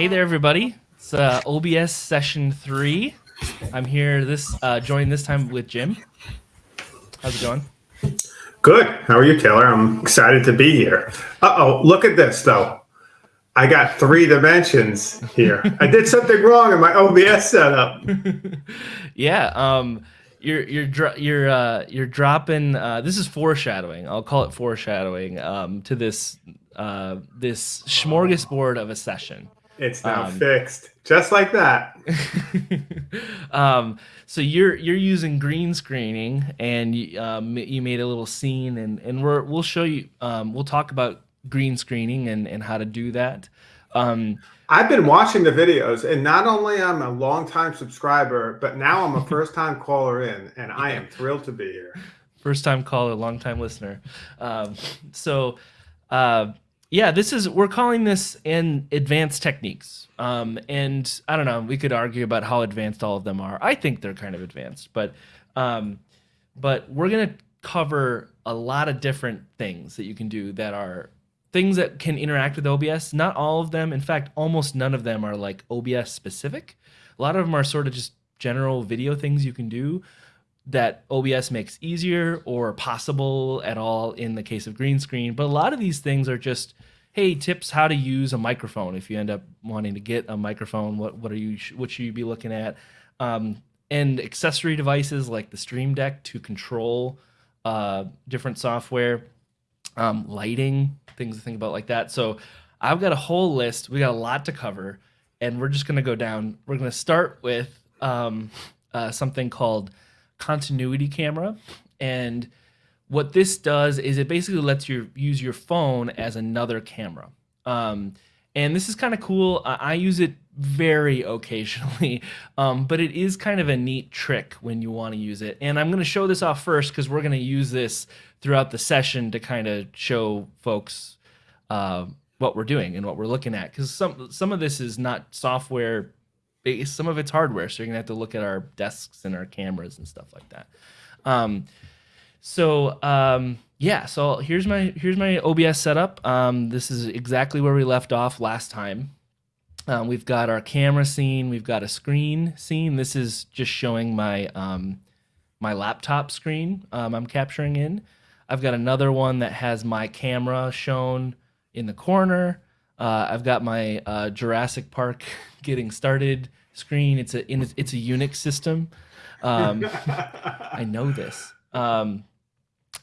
Hey there, everybody. It's uh, OBS session three. I'm here this uh, joined this time with Jim. How's it going? Good. How are you, Taylor? I'm excited to be here. Uh oh, look at this though. I got three dimensions here. I did something wrong in my OBS setup. yeah. Um, you're you're you're uh, you're dropping. Uh, this is foreshadowing. I'll call it foreshadowing um, to this uh, this smorgasbord of a session. It's now um, fixed, just like that. um, so you're you're using green screening, and you, um, you made a little scene, and and we're we'll show you. Um, we'll talk about green screening and and how to do that. Um, I've been watching the videos, and not only I'm a longtime subscriber, but now I'm a first time caller in, and I am thrilled to be here. First time caller, long time listener. Um, so, uh, yeah, this is we're calling this in advanced techniques. Um, and I don't know, we could argue about how advanced all of them are. I think they're kind of advanced, but um, but we're gonna cover a lot of different things that you can do that are things that can interact with OBS. Not all of them, in fact, almost none of them are like OBS specific. A lot of them are sort of just general video things you can do that OBS makes easier or possible at all in the case of green screen. But a lot of these things are just, hey, tips how to use a microphone. If you end up wanting to get a microphone, what what are you what should you be looking at? Um, and accessory devices like the Stream Deck to control uh, different software, um, lighting, things to think about like that. So I've got a whole list. We got a lot to cover, and we're just going to go down. We're going to start with um, uh, something called continuity camera, and what this does is it basically lets you use your phone as another camera. Um, and this is kind of cool. I use it very occasionally, um, but it is kind of a neat trick when you want to use it. And I'm going to show this off first because we're going to use this throughout the session to kind of show folks uh, what we're doing and what we're looking at. Because some some of this is not software some of it's hardware. So you're to have to look at our desks and our cameras and stuff like that. Um, so um, yeah, so here's my here's my OBS setup. Um, this is exactly where we left off last time. Um, we've got our camera scene. We've got a screen scene. This is just showing my um, my laptop screen um, I'm capturing in. I've got another one that has my camera shown in the corner. Uh, I've got my uh, Jurassic Park getting started screen. It's a it's a Unix system. Um, I know this. Um,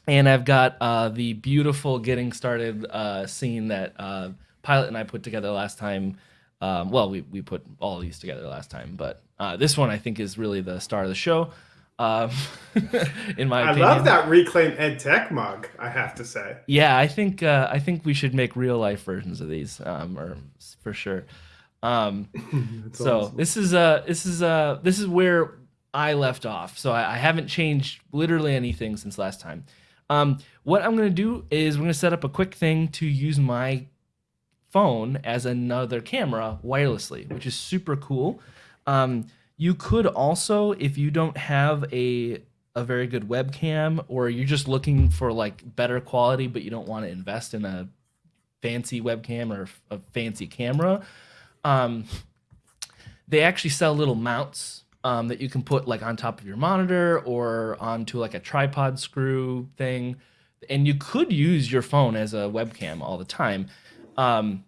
and I've got uh, the beautiful getting started uh, scene that uh, Pilot and I put together last time. Um, well, we, we put all these together last time, but uh, this one I think is really the star of the show. Um, in my I opinion. love that Reclaim EdTech mug. I have to say. Yeah, I think uh, I think we should make real life versions of these, um, or for sure. Um, so awesome. this is uh this is uh this is where I left off. So I, I haven't changed literally anything since last time. Um, what I'm going to do is we're going to set up a quick thing to use my phone as another camera wirelessly, which is super cool. Um, you could also, if you don't have a a very good webcam or you're just looking for like better quality but you don't want to invest in a fancy webcam or a fancy camera um, they actually sell little mounts um, that you can put like on top of your monitor or onto like a tripod screw thing. And you could use your phone as a webcam all the time. Um,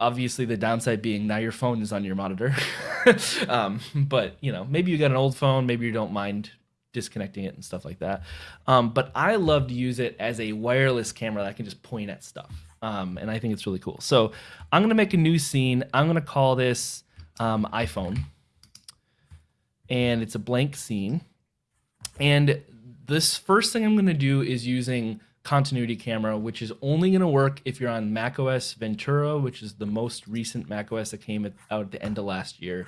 obviously, the downside being now your phone is on your monitor. um, but you know, maybe you got an old phone, maybe you don't mind disconnecting it and stuff like that. Um, but I love to use it as a wireless camera that I can just point at stuff. Um, and I think it's really cool. So I'm gonna make a new scene. I'm gonna call this um, iPhone and it's a blank scene. And this first thing I'm going to do is using continuity camera, which is only going to work if you're on macOS Ventura, which is the most recent macOS that came out at the end of last year,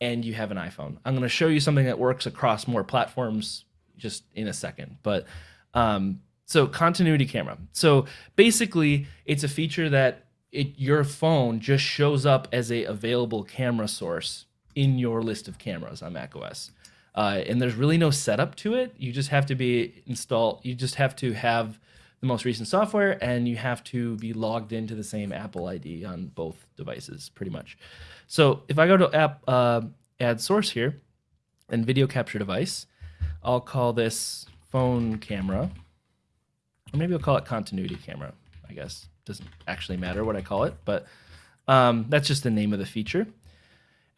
and you have an iPhone. I'm going to show you something that works across more platforms just in a second. But um, so continuity camera. So basically, it's a feature that it, your phone just shows up as a available camera source in your list of cameras on macOS. Uh, and there's really no setup to it. You just have to be installed. You just have to have the most recent software, and you have to be logged into the same Apple ID on both devices, pretty much. So if I go to app uh, add source here and video capture device, I'll call this phone camera, or maybe I'll call it continuity camera. I guess doesn't actually matter what I call it, but um, that's just the name of the feature.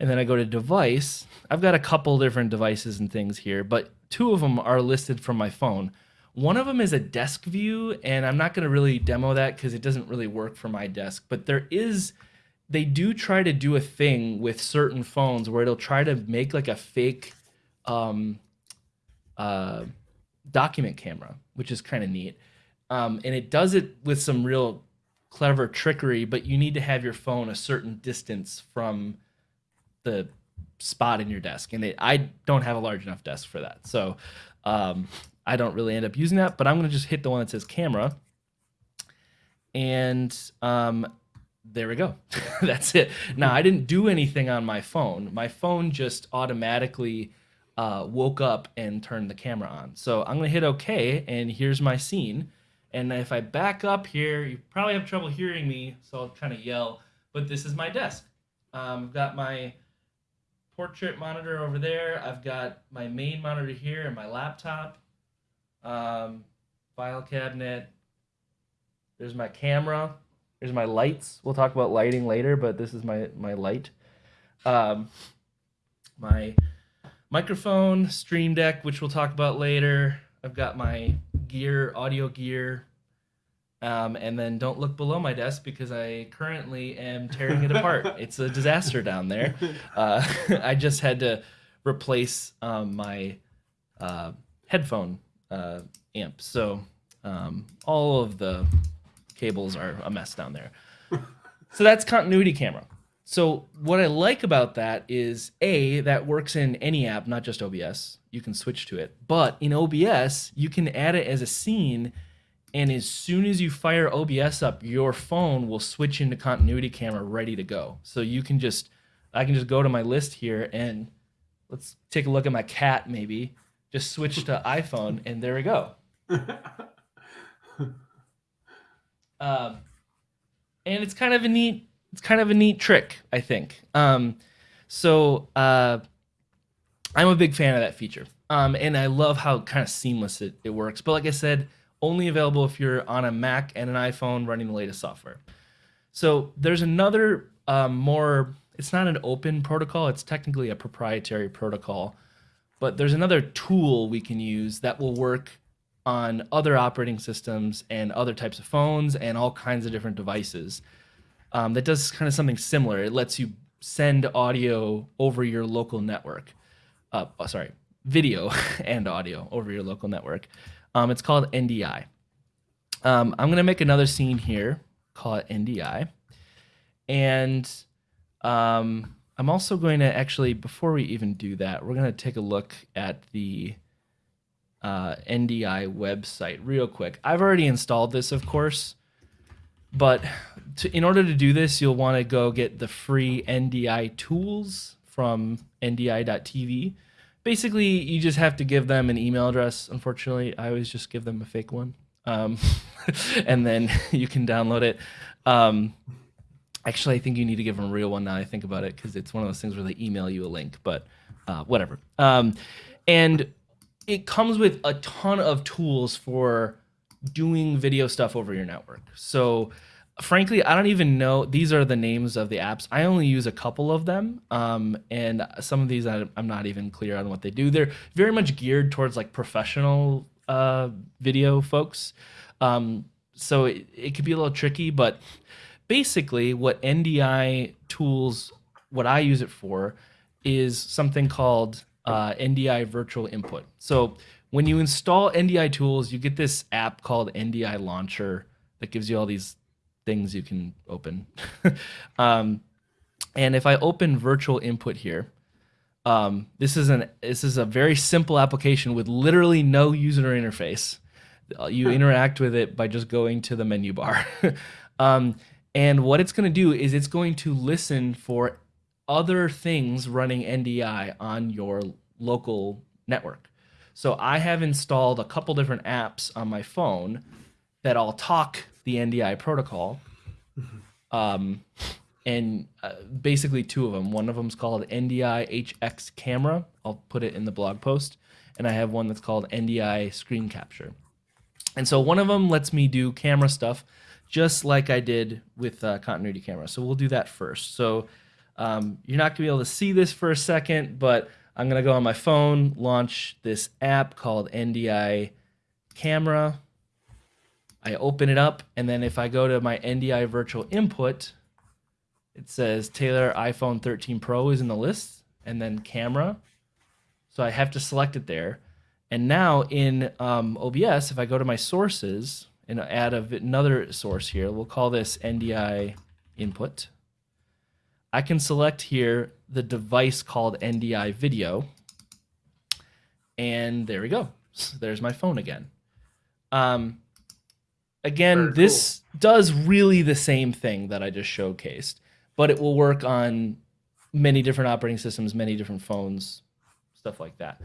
And then I go to device. I've got a couple different devices and things here, but two of them are listed from my phone. One of them is a desk view, and I'm not going to really demo that because it doesn't really work for my desk. But there is, they do try to do a thing with certain phones where it'll try to make like a fake um, uh, document camera, which is kind of neat. Um, and it does it with some real clever trickery, but you need to have your phone a certain distance from the spot in your desk. And I don't have a large enough desk for that. So um, I don't really end up using that, but I'm going to just hit the one that says camera. And um, there we go. That's it. Now, I didn't do anything on my phone. My phone just automatically uh, woke up and turned the camera on. So I'm going to hit OK, and here's my scene. And if I back up here, you probably have trouble hearing me, so I'll kind of yell, but this is my desk. Um, I've got my portrait monitor over there. I've got my main monitor here and my laptop, um, file cabinet. There's my camera. There's my lights. We'll talk about lighting later, but this is my, my light. Um, my microphone, Stream Deck, which we'll talk about later. I've got my gear, audio gear, um, and then don't look below my desk because I currently am tearing it apart. It's a disaster down there. Uh, I just had to replace um, my uh, headphone uh, amp. So um, all of the cables are a mess down there. So that's continuity camera. So what I like about that is a that works in any app, not just OBS. You can switch to it, but in OBS you can add it as a scene and as soon as you fire OBS up, your phone will switch into continuity camera ready to go. So you can just, I can just go to my list here and let's take a look at my cat maybe, just switch to iPhone and there we go. um, and it's kind of a neat, it's kind of a neat trick, I think. Um, so uh, I'm a big fan of that feature. Um, and I love how kind of seamless it, it works. But like I said, only available if you're on a Mac and an iPhone running the latest software. So there's another um, more, it's not an open protocol, it's technically a proprietary protocol, but there's another tool we can use that will work on other operating systems and other types of phones and all kinds of different devices. Um, that does kind of something similar. It lets you send audio over your local network. Uh, sorry, video and audio over your local network. Um, it's called NDI. Um, I'm going to make another scene here, call it NDI. And um, I'm also going to actually, before we even do that, we're going to take a look at the uh, NDI website real quick. I've already installed this, of course, but to, in order to do this, you'll want to go get the free NDI tools from ndi.tv basically you just have to give them an email address unfortunately. I always just give them a fake one um, and then you can download it. Um, actually i think you need to give them a real one now i think about it because it's one of those things where they email you a link but uh, whatever. Um, and it comes with a ton of tools for doing video stuff over your network. So frankly, I don't even know. These are the names of the apps. I only use a couple of them, um, and some of these I, am not even clear on what they do. They're very much geared towards like professional uh, video folks, um, so it, it could be a little tricky. But basically, what NDI tools, what I use it for, is something called uh, NDI Virtual Input. So when you install NDI tools, you get this app called NDI Launcher that gives you all these things you can open. um, and if I open virtual input here, um, this is an this is a very simple application with literally no user interface. Uh, you interact with it by just going to the menu bar. um, and what it's going to do is it's going to listen for other things running NDI on your local network. So I have installed a couple different apps on my phone that all talk the NDI protocol. Um, and uh, basically two of them. One of them is called NDI HX camera. I'll put it in the blog post. And I have one that's called NDI screen capture. And so one of them lets me do camera stuff just like I did with uh, continuity camera. So we'll do that first. So um, you're not gonna be able to see this for a second, but I'm gonna go on my phone, launch this app called NDI camera. I open it up, and then if I go to my NDI virtual input, it says Taylor iPhone 13 Pro is in the list, and then camera. So I have to select it there. And now in um, OBS, if I go to my sources and add a, another source here, we'll call this NDI input. I can select here the device called NDI video. And there we go. So there's my phone again. Um, again, Very this does really the same thing that I just showcased, but it will work on many different operating systems, many different phones, stuff like that.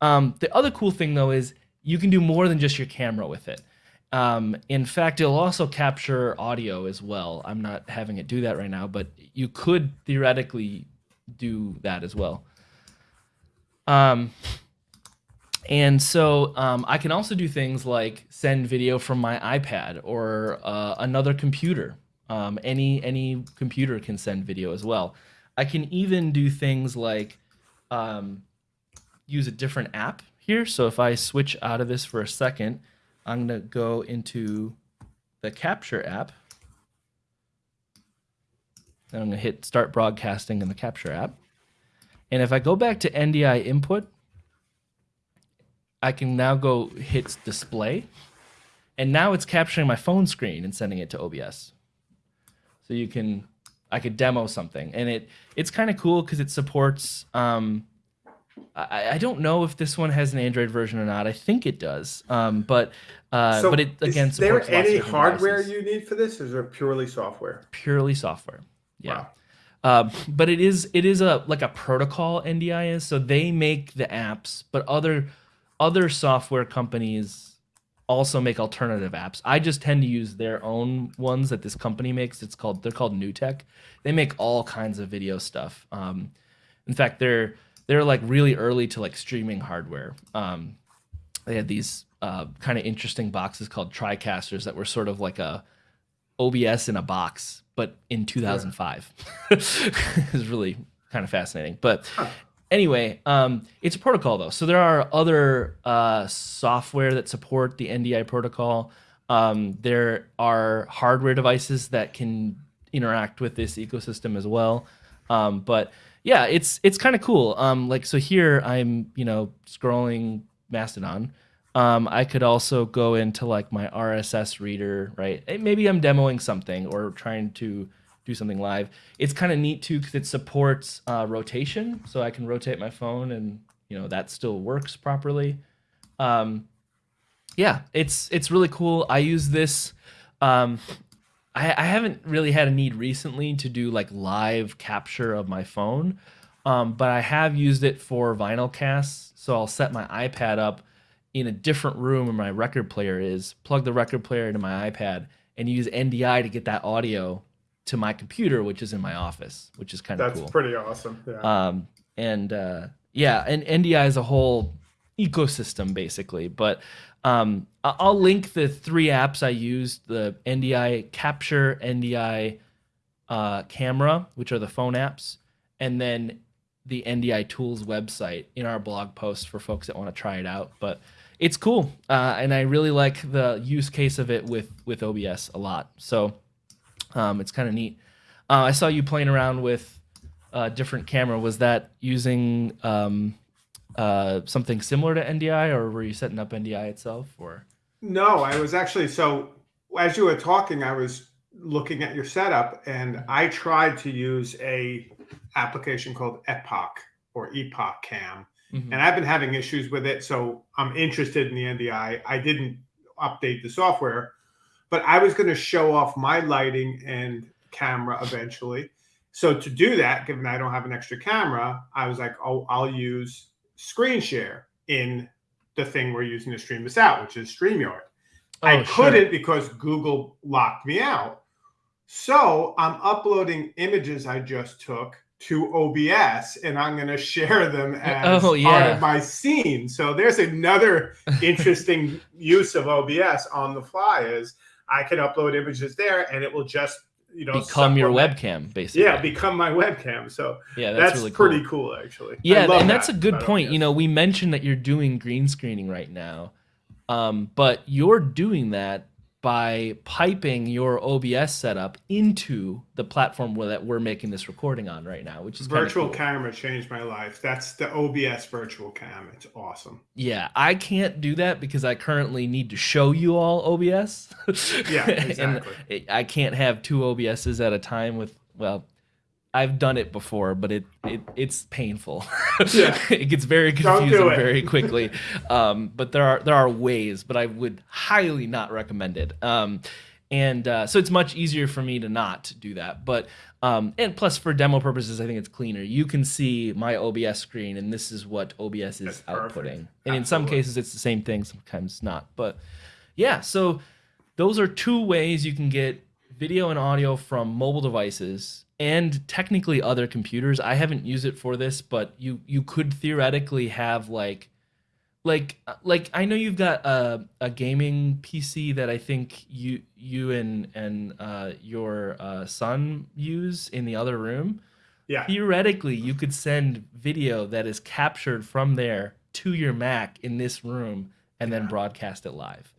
Um, the other cool thing though is you can do more than just your camera with it. Um, in fact, it'll also capture audio as well. I'm not having it do that right now, but you could theoretically do that as well. Um, and so um, I can also do things like send video from my iPad or uh, another computer. Um, any any computer can send video as well. I can even do things like um, use a different app here. So if I switch out of this for a second, I'm going to go into the Capture app. And I'm going to hit Start Broadcasting in the Capture app. And if I go back to NDI input, I can now go hit display. And now it's capturing my phone screen and sending it to OBS. So you can, I could demo something. And it it's kind of cool because it supports, um, I, I don't know if this one has an Android version or not. I think it does. Um, but uh, So but it again is there supports lots of any hardware devices. you need for this, or is it purely software? purely software. Yeah. Wow. Uh, but it is it is a like a protocol NDI is so they make the apps, but other other software companies also make alternative apps. I just tend to use their own ones that this company makes. It's called they're called NewTek. They make all kinds of video stuff. Um, in fact, they're they're like really early to like streaming hardware. Um, they had these uh, kind of interesting boxes called TriCasters that were sort of like a OBS in a box, but in 2005. it was really kind of fascinating. But anyway, um, it's a protocol though. So there are other uh, software that support the NDI protocol. Um, there are hardware devices that can interact with this ecosystem as well. Um, but yeah, it's it's kind of cool. Um, like so here I'm you know scrolling Mastodon. Um, I could also go into like my RSS reader, right? Maybe I'm demoing something or trying to do something live. It's kind of neat too because it supports uh, rotation, so I can rotate my phone and you know that still works properly. Um, yeah, it's it's really cool. I use this. Um, I, I haven't really had a need recently to do like live capture of my phone, um, but I have used it for vinyl casts. So I'll set my iPad up in a different room where my record player is, plug the record player into my iPad, and use NDI to get that audio to my computer, which is in my office, which is kind of That's pretty awesome. Yeah. Um, and uh, yeah, and NDI is a whole ecosystem basically. But um, I'll link the three apps I used: the NDI Capture, NDI uh, Camera, which are the phone apps, and then the NDI Tools website in our blog post for folks that want to try it out. But it's cool, uh, and I really like the use case of it with with OBS a lot. So um, it's kind of neat. Uh, I saw you playing around with a different camera. Was that using um, uh, something similar to NDI, or were you setting up NDI itself? Or No, I was actually so as you were talking, I was looking at your setup and I tried to use a application called Epoch or EpocCam. Mhm. And I've been having issues with it, so I'm interested in the NDI. I didn't update the software, but I was going to show off my lighting and camera eventually. So to do that, given I don't have an extra camera, I was like, "Oh, I'll use screen share in the thing we're using to stream this out, which is StreamYard." I Oh, sure. couldn't because Google locked me out. So I'm uploading images I just took to OBS and I'm going to share them as Oh, part of my scene. So there's another interesting use of OBS on the fly is I can upload images there and it will just, you know, Become your webcam, basically. Yeah, become my webcam. So yeah, that's, that's, really cool. pretty cool, actually. Yeah, and that's a good point. You know, we mentioned that you're doing green screening right now, um, but you're doing that by piping your OBS setup into the platform where, that we're making this recording on right now, which is virtual cool. camera changed my life. That's the OBS virtual cam. It's awesome. Yeah, I can't do that because I currently need to show you all OBS. Yeah, exactly. and I can't have two OBSs at a time with well, I've done it before, but it, it it's painful. Yeah. it gets very do confusing very quickly. Um, but there are there are ways, but I would highly not recommend it. Um, and uh, so it's much easier for me to not do that. But um, and plus for demo purposes, I think it's cleaner. You can see my OBS screen, and this is what OBS is That's perfect. outputting. And in some cases, it's the same thing. Sometimes not. But yeah, so those are two ways you can get video and audio from mobile devices and technically other computers. I haven't used it for this, but you you could theoretically have like like like I know you've got a, a gaming PC that I think you you and and uh, your uh, son use in the other room. Yeah. Theoretically, you could send video that is captured from there to your Mac in this room and then broadcast it live.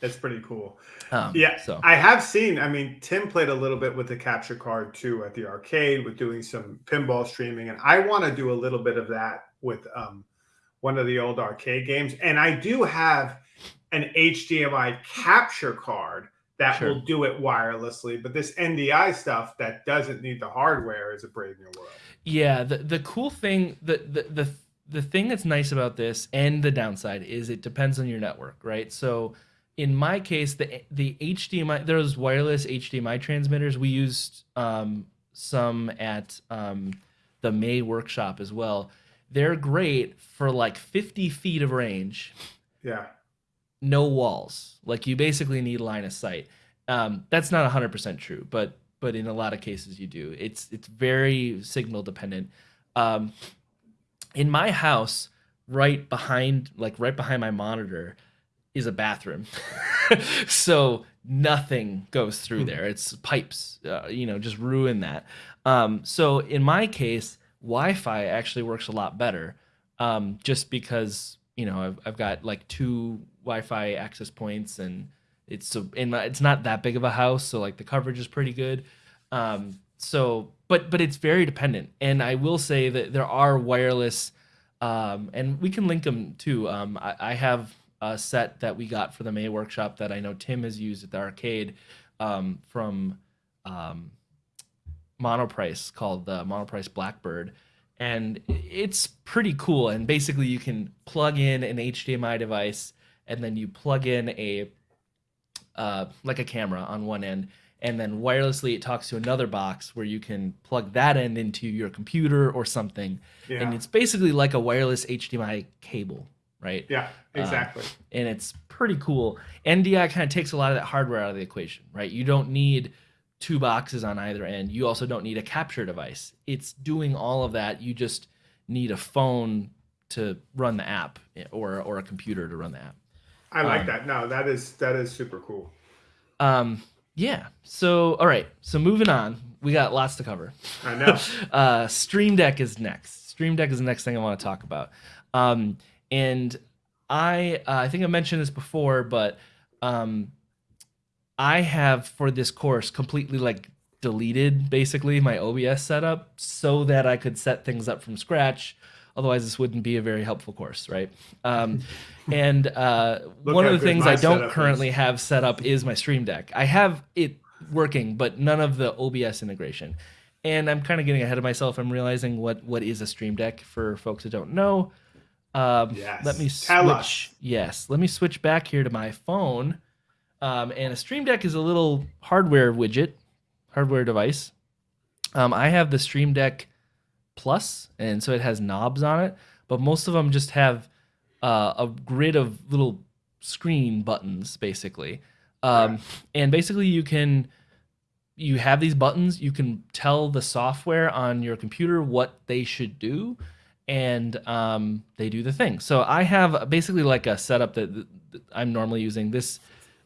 That's pretty cool. Um, Yeah. So I have seen, I mean, Tim played a little bit with the capture card too at the arcade with doing some pinball streaming. And I want to do a little bit of that with um, one of the old arcade games. And I do have an HDMI capture card that Sure. will do it wirelessly. But this NDI stuff that doesn't need the hardware is a brave new world. Yeah, the the cool thing, the the the the thing that's nice about this and the downside is it depends on your network, right? So in my case, the the HDMI those wireless HDMI transmitters we used um, some at um, the May workshop as well. They're great for like 50 feet of range, Yeah. no walls. Like you basically need line of sight. Um, that's not 100% true, but but in a lot of cases you do. It's it's very signal dependent. Um, in my house, right behind like right behind my monitor is a bathroom. so nothing goes through Hmm. there. It's pipes, uh, you know, just ruin that. Um, so in my case, Wi-Fi actually works a lot better, um, just because you know I've, I've got like two Wi-Fi access points, and it's so in my, it's not that big of a house, so like the coverage is pretty good. Um, so, but but it's very dependent, and I will say that there are wireless, um, and we can link them too. Um, I, I have a set that we got for the May workshop that I know Tim has used at the arcade um, from um, Monoprice called the Monoprice Blackbird. And it's pretty cool. And basically, you can plug in an HDMI device and then you plug in a uh, like a camera on one end. And then wirelessly, it talks to another box where you can plug that end into your computer or something. Yeah. And it's basically like a wireless HDMI cable, right? yeah. Exactly. and it's pretty cool. NDI kind of takes a lot of that hardware out of the equation, right? You don't need two boxes on either end. You also don't need a capture device. It's doing all of that. You just need a phone to run the app or or a computer to run the app. I like um, that. No, that is that is super cool. Um, yeah. So all right. So moving on, we got lots to cover. I know. uh, Stream Deck is next. Stream Deck is the next thing I want to talk about. Um, and I uh, I think I mentioned this before, but um, I have for this course completely like deleted basically my OBS setup so that I could set things up from scratch. Otherwise, this wouldn't be a very helpful course, right? Um, and uh, one of the things I don't currently is. have set up is my Stream Deck. I have it working, but none of the OBS integration. And I'm kind of getting ahead of myself. I'm realizing what what is a Stream Deck for folks that don't know. Um, Yes. Let me switch. Yes, let me switch back here to my phone. Um, and a Stream Deck is a little hardware widget, hardware device. Um, I have the Stream Deck Plus, and so it has knobs on it, but most of them just have uh, a grid of little screen buttons basically. Um, Right. And basically, you can you have these buttons. You can tell the software on your computer what they should do, and um, they do the thing. So I have basically like a setup that, I'm normally using. This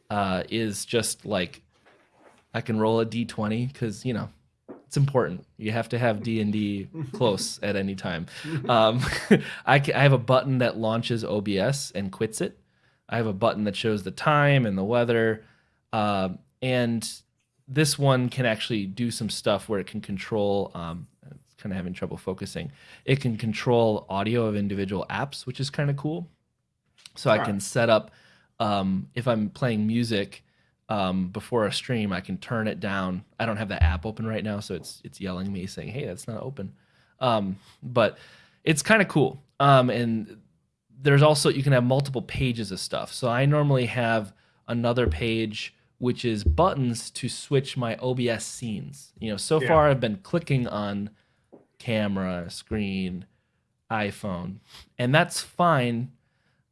uh, is just like I can roll a d20 because you know it's important. You have to have D and D close at any time. Um, I, ca- I have a button that launches OBS and quits it. I have a button that shows the time and the weather, um, and this one can actually do some stuff where it can control. Um, kind of having trouble focusing. It can control audio of individual apps, which is kind of cool. So I Right. can set up um, if I'm playing music um, before a stream, I can turn it down. I don't have the app open right now, so it's it's yelling me saying, "Hey, that's not open." Um, but it's kind of cool. Um, and there's also you can have multiple pages of stuff. So I normally have another page which is buttons to switch my OBS scenes. You know, so Yeah. far I've been clicking on camera, screen, iPhone, and that's fine.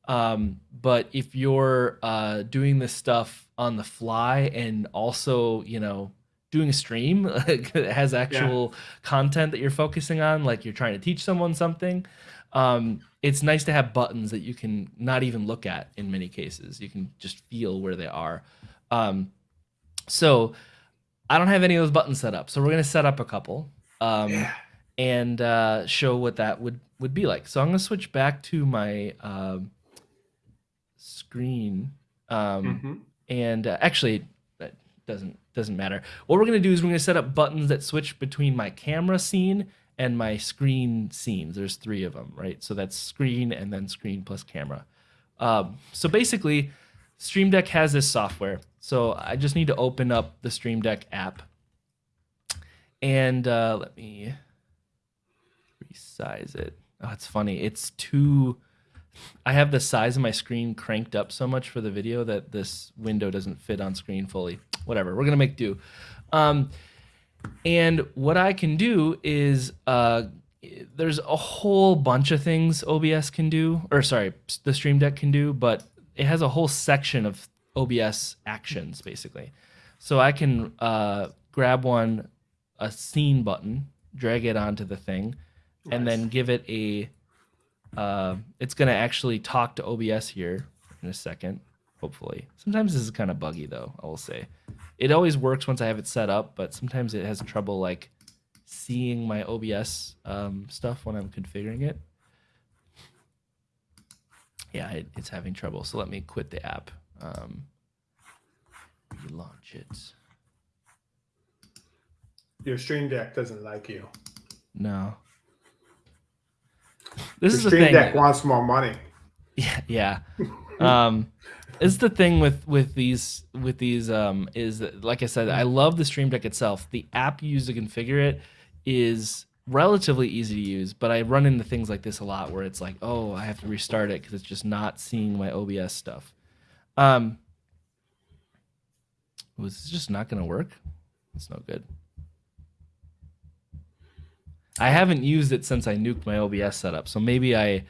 Um, but if you're uh, doing this stuff on the fly and also, you know, doing a stream that has actual content that you're focusing on, like you're trying to teach someone something, um, it's nice to have buttons that you can not even look at in many cases. You can just feel where they are. Um, so I don't have any of those buttons set up. So we're going to set up a couple. Um, Yeah. And uh, show what that would would be like. So I'm gonna switch back to my um, screen, um, Mhm. and uh, actually that doesn't doesn't matter. What we're gonna do is we're gonna set up buttons that switch between my camera scene and my screen scenes. There's three of them, right? So that's screen and then screen plus camera. Um, so basically, Stream Deck has this software. So I just need to open up the Stream Deck app. And uh, let me resize it. Oh, it's funny. It's too. I have the size of my screen cranked up so much for the video that this window doesn't fit on screen fully. Whatever. We're gonna make do. Um, and what I can do is uh, there's a whole bunch of things OBS can do, or sorry, the Stream Deck can do, but it has a whole section of OBS actions basically. So I can uh, grab one, a scene button, drag it onto the thing, and Nice. then give it a. Uh, it's gonna actually talk to OBS here in a second, hopefully. Sometimes this is kind of buggy though. I will say, it always works once I have it set up, but sometimes it has trouble like seeing my OBS um, stuff when I'm configuring it. Yeah, it, it's having trouble. So let me quit the app. Um, relaunch it. Your Stream Deck doesn't like you. No. This Your is the thing. Deck wants more money. Yeah, yeah. Um, it's the thing with with these with these um is that, like I said, I love the Stream Deck itself. The app you use to configure it is relatively easy to use, but I run into things like this a lot where it's like, oh, I have to restart it because it's just not seeing my OBS stuff. Um, was this just not going to work? It's no good. I haven't used it since I nuked my OBS setup, so maybe I.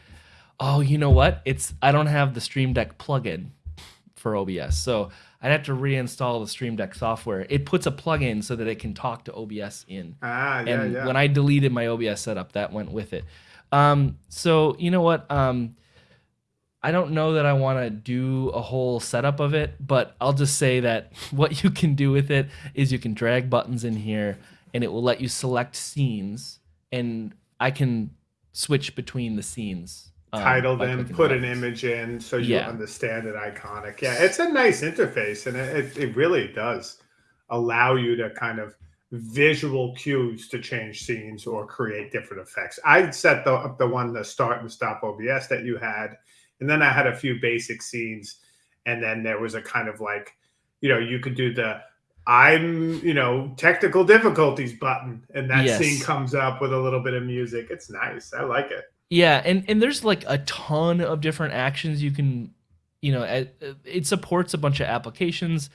Oh, you know what? It's I don't have the Stream Deck plugin for OBS, so I'd have to reinstall the Stream Deck software. It puts a plugin so that it can talk to OBS in. Ah, yeah, and yeah. when I deleted my OBS setup, that went with it. Um, so you know what? Um, I don't know that I want to do a whole setup of it, but I'll just say that what you can do with it is you can drag buttons in here, and it will let you select scenes, and I can switch between the scenes. um, title them, put an image in so you Yeah. understand it iconic. Yeah, it's a nice interface and it, it, it really does allow you to kind of visual cues to change scenes or create different effects. I set the up the one the start and stop OBS that you had, and then I had a few basic scenes, and then there was a kind of like, you know, you could do the I'm, you know, technical difficulties button, and that Yes. scene comes up with a little bit of music. It's nice. I like it. Yeah, and and there's like a ton of different actions you can, you know, it, supports a bunch of applications.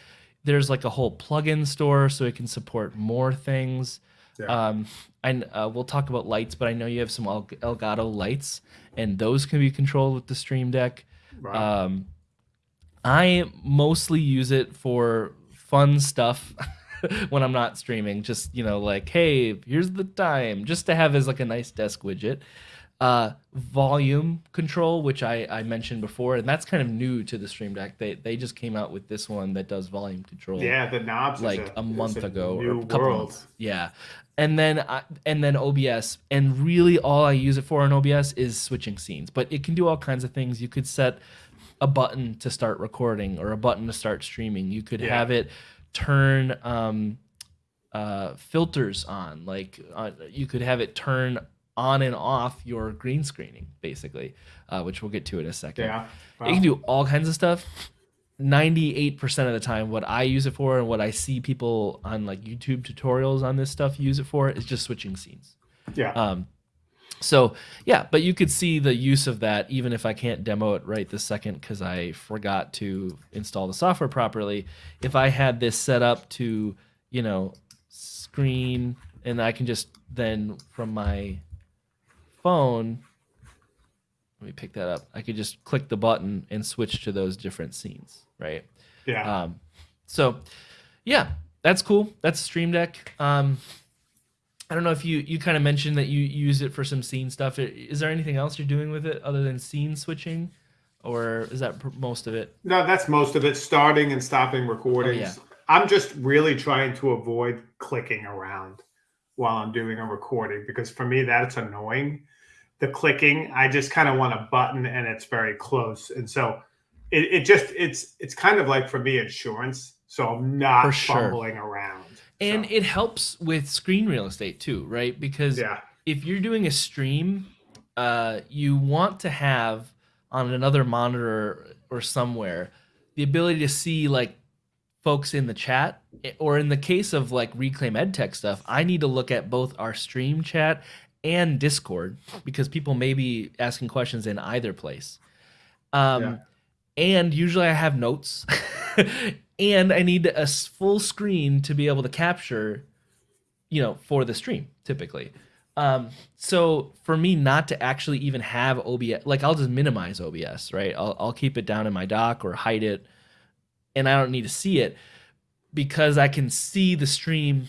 There's like a whole plugin store, so it can support more things. Yeah. Um, and uh, we'll talk about lights, but I know you have some El- Elgato lights, and those can be controlled with the Stream Deck. Right. Um, I mostly use it for fun stuff when I'm not streaming. Just you know, like, hey, here's the time, just to have as like a nice desk widget. Uh, volume control, which I, I mentioned before, and that's kind of new to the Stream Deck. They they just came out with this one that does volume control. Yeah, the knobs like a, a, month a ago or a couple months. Yeah, and then I, and then OBS, and really all I use it for in OBS is switching scenes. But it can do all kinds of things. You could set a button to start recording or a button to start streaming. You could Yeah. have it turn um, uh, filters on. Like uh, you could have it turn on and off your green screening, basically, uh, which we'll get to in a second. Yeah. It can do all kinds of stuff. 98% of the time, what I use it for and what I see people on like YouTube tutorials on this stuff use it for is just switching scenes. Yeah. Um, so yeah, but you could see the use of that even if I can't demo it right this second because I forgot to install the software properly. If I had this set up to, you know, screen and I can just then from my phone, let me pick that up. I could just click the button and switch to those different scenes, right? yeah. Um, so yeah, that's cool. That's Stream Deck. Um, I don't know if you you kind of mentioned that you use it for some scene stuff. Is there anything else you're doing with it other than scene switching, or is that most of it? No, that's most of it. Starting and stopping oh, recordings. yeah. I'm just really trying to avoid clicking around while I'm doing a recording because for me that's annoying. The clicking, I just kind of want a button and it's very close, and so it, it just it's it's kind of like for me insurance. So I'm not For sure. fumbling around. And So, it helps with screen real estate too, right? Because yeah, if you're doing a stream, uh, you want to have on another monitor or somewhere the ability to see like folks in the chat, eh, or in the case of like Reclaim EdTech stuff, I need to look at both our stream chat and Discord because people may be asking questions in either place. Um, Yeah. And usually I have notes, and I need a full screen to be able to capture you know, for the stream typically. Um, so for me not to actually even have OBS, like I'll just minimize OBS, right? I'll, I'll keep it down in my dock or hide it and I don't need to see it because I can see the stream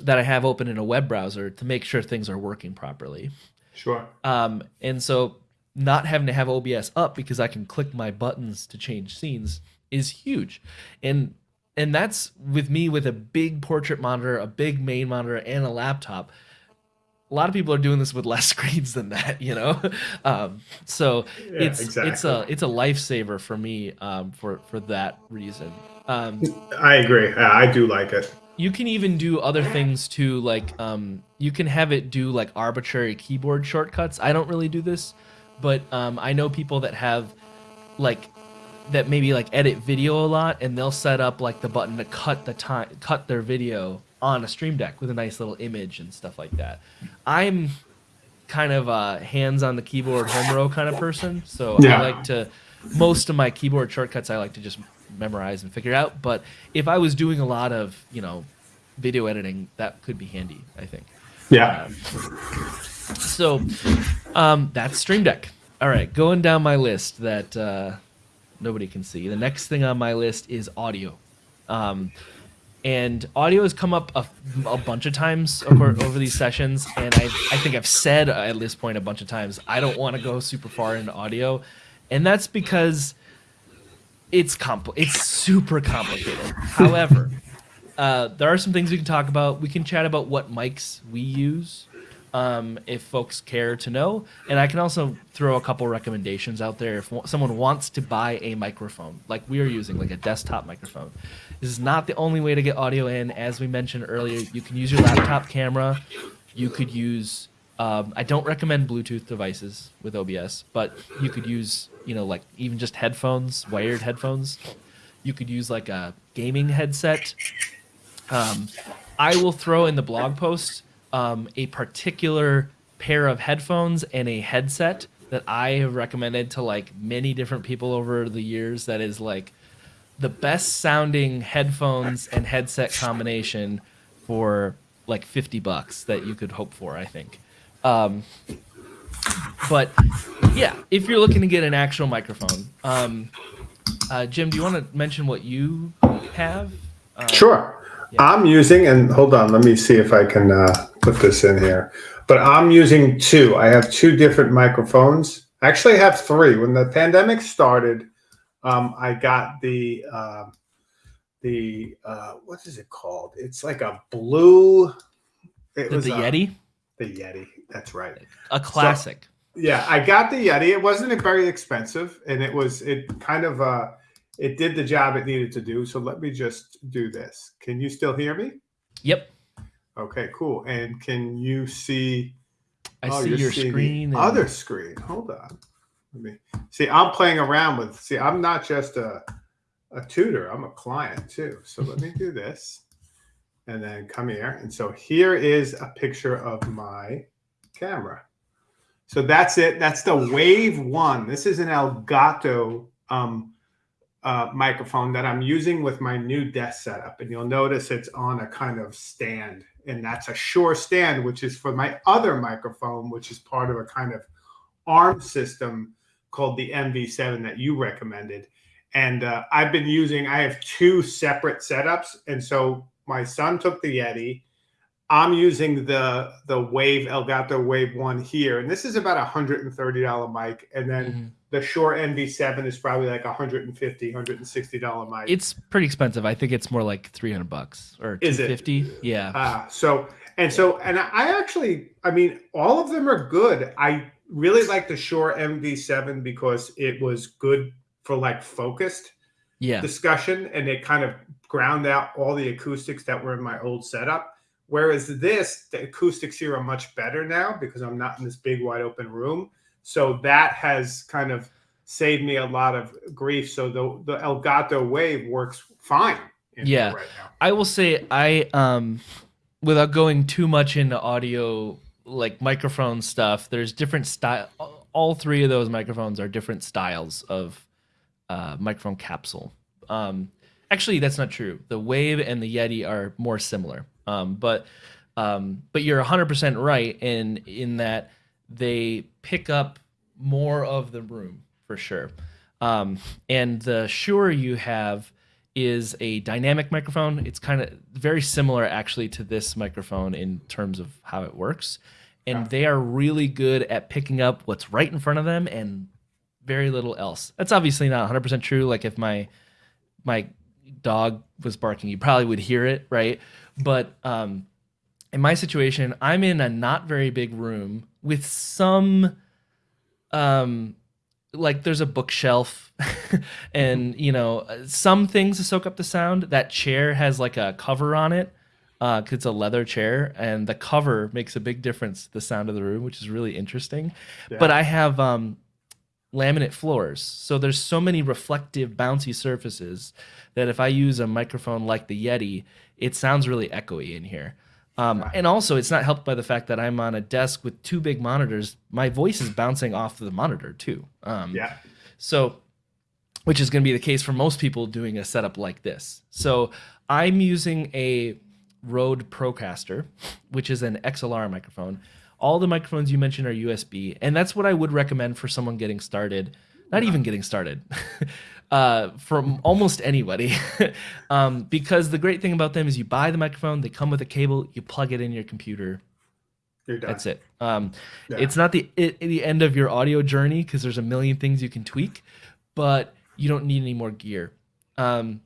that I have open in a web browser to make sure things are working properly. sure. Um, and so not having to have OBS up because I can click my buttons to change scenes is huge. And and that's with me with a big portrait monitor, a big main monitor, and a laptop. A lot of people are doing this with less screens than that, you know. Um, so Yeah, it's it's a it's a lifesaver for me um, for for that reason. Um, I agree. Yeah, I do like it. you can even do other things too like um, you can have it do like arbitrary keyboard shortcuts i don't really do this but um, i know people that have like that maybe like edit video a lot and they'll set up like the button to cut the time cut their video on a stream deck with a nice little image and stuff like that i'm kind of a hands on the keyboard home row kind of person so Yeah. i like to most of my keyboard shortcuts i like to just memorize and figure out but if i was doing a lot of you know video editing that could be handy i think Yeah. so um, that's stream deck all right going down my list that uh, nobody can see. The next thing on my list is audio. Um, and audio has come up a, a bunch of times over, over these sessions and I, I think i've said at this point a bunch of times i don't want to go super far into audio. And that's because it's compl- it's super complicated. However uh, there are some things we can talk about. We can chat about what mics we use um, if folks care to know. And I can also throw a couple recommendations out there if someone wants to buy a microphone like we are using, like a desktop microphone. This is not the only way to get audio in. As we mentioned earlier, you can use your laptop camera. You could use. Um, I don't recommend Bluetooth devices with OBS, but you could use, you know, like even just headphones, wired headphones. You could use like a gaming headset. Um, I will throw in the blog post um, a particular pair of headphones and a headset that I have recommended to like many different people over the years. That is like the best sounding headphones and headset combination for like 50 bucks that you could hope for, I think. Um, but yeah, if you're looking to get an actual microphone, um, Uh, Jim, do you want to mention what you have? Uh, Sure. I'm using, and hold on, let me see if I can uh, put this in here. But I'm using two. I have two different microphones. Actually, I have three. When the pandemic started, um, I got the uh, the uh, what is it called? It's like a blue. It The, was the a- Yeti, The Yeti. That's right. a classic. Yeah, I got the Yeti. It wasn't very expensive, and it was it kind of uh it did the job it needed to do. So let me just do this. Can you still hear me? yep, Okay, cool. And can you see? I oh, see your screen. Other screen. Hold on. Let me see. I'm playing around with. See, I'm not just a a tutor. I'm a client too. So let me do this, and then come here. And so here is a picture of my camera. So that's it. That's the Wave One. This is an Elgato um, uh, microphone that I'm using with my new desk setup, and you'll notice it's on a kind of stand, and that's a Shure stand, which is for my other microphone, which is part of a kind of ARM system called the MV7 that you recommended. And uh, I've been using. I have two separate setups, and so my son took the Yeti. I'm using the the Wave Elgato Wave One here, and this is about a hundred and thirty dollar mic, and then Mhm. The Shure MV7 is probably like a hundred and fifty, hundred and sixty dollar mic. It's pretty expensive. I think it's more like 300 bucks or Is it? 250. Yeah. Ah, so and so and I actually, I mean, all of them are good. I really like the Shure MV7 because it was good for like focused yeah. discussion, and it kind of ground out all the acoustics that were in my old setup. Whereas this, the acoustics here are much better now because I'm not in this big wide open room. So that has kind of saved me a lot of grief. So the the Elgato Wave works fine. in Yeah. right now. I will say I um without going too much into audio like microphone stuff, there's different style all three of those microphones are different styles of uh, microphone capsule. Um, actually, that's not true. The Wave and the Yeti are more similar, um, but um, but you're 100% right in in that they pick up more of the room for sure. Um, and the Shure you have is a dynamic microphone. It's kind of very similar actually to this microphone in terms of how it works. And they are really good at picking up what's right in front of them and very little else. That's obviously not 100% true. Like if my my dog was barking, you probably would hear it, right? But um, in my situation, I'm in a not very big room with some um like there's a bookshelf and you know some things to soak up the sound. That chair has like a cover on it uh 'cause it's a leather chair and the cover makes a big difference to the sound of the room which is really interesting. But i have um laminate floors. So there's so many reflective bouncy surfaces that if i use a microphone like the yeti it sounds really echoey in here um, and also, it's not helped by the fact that I'm on a desk with two big monitors. My voice is bouncing off the monitor too. Um, Yeah. So, which is going to be the case for most people doing a setup like this. So, I'm using a Rode Procaster, which is an XLR microphone. All the microphones you mentioned are USB, and that's what I would recommend for someone getting started. Not even getting started, uh, from almost anybody, um, because the great thing about them is you buy the microphone, they come with a cable, you plug it in your computer, that's it. Um, Yeah. It's not the it, the end of your audio journey because there's a million things you can tweak, but you don't need any more gear. Um,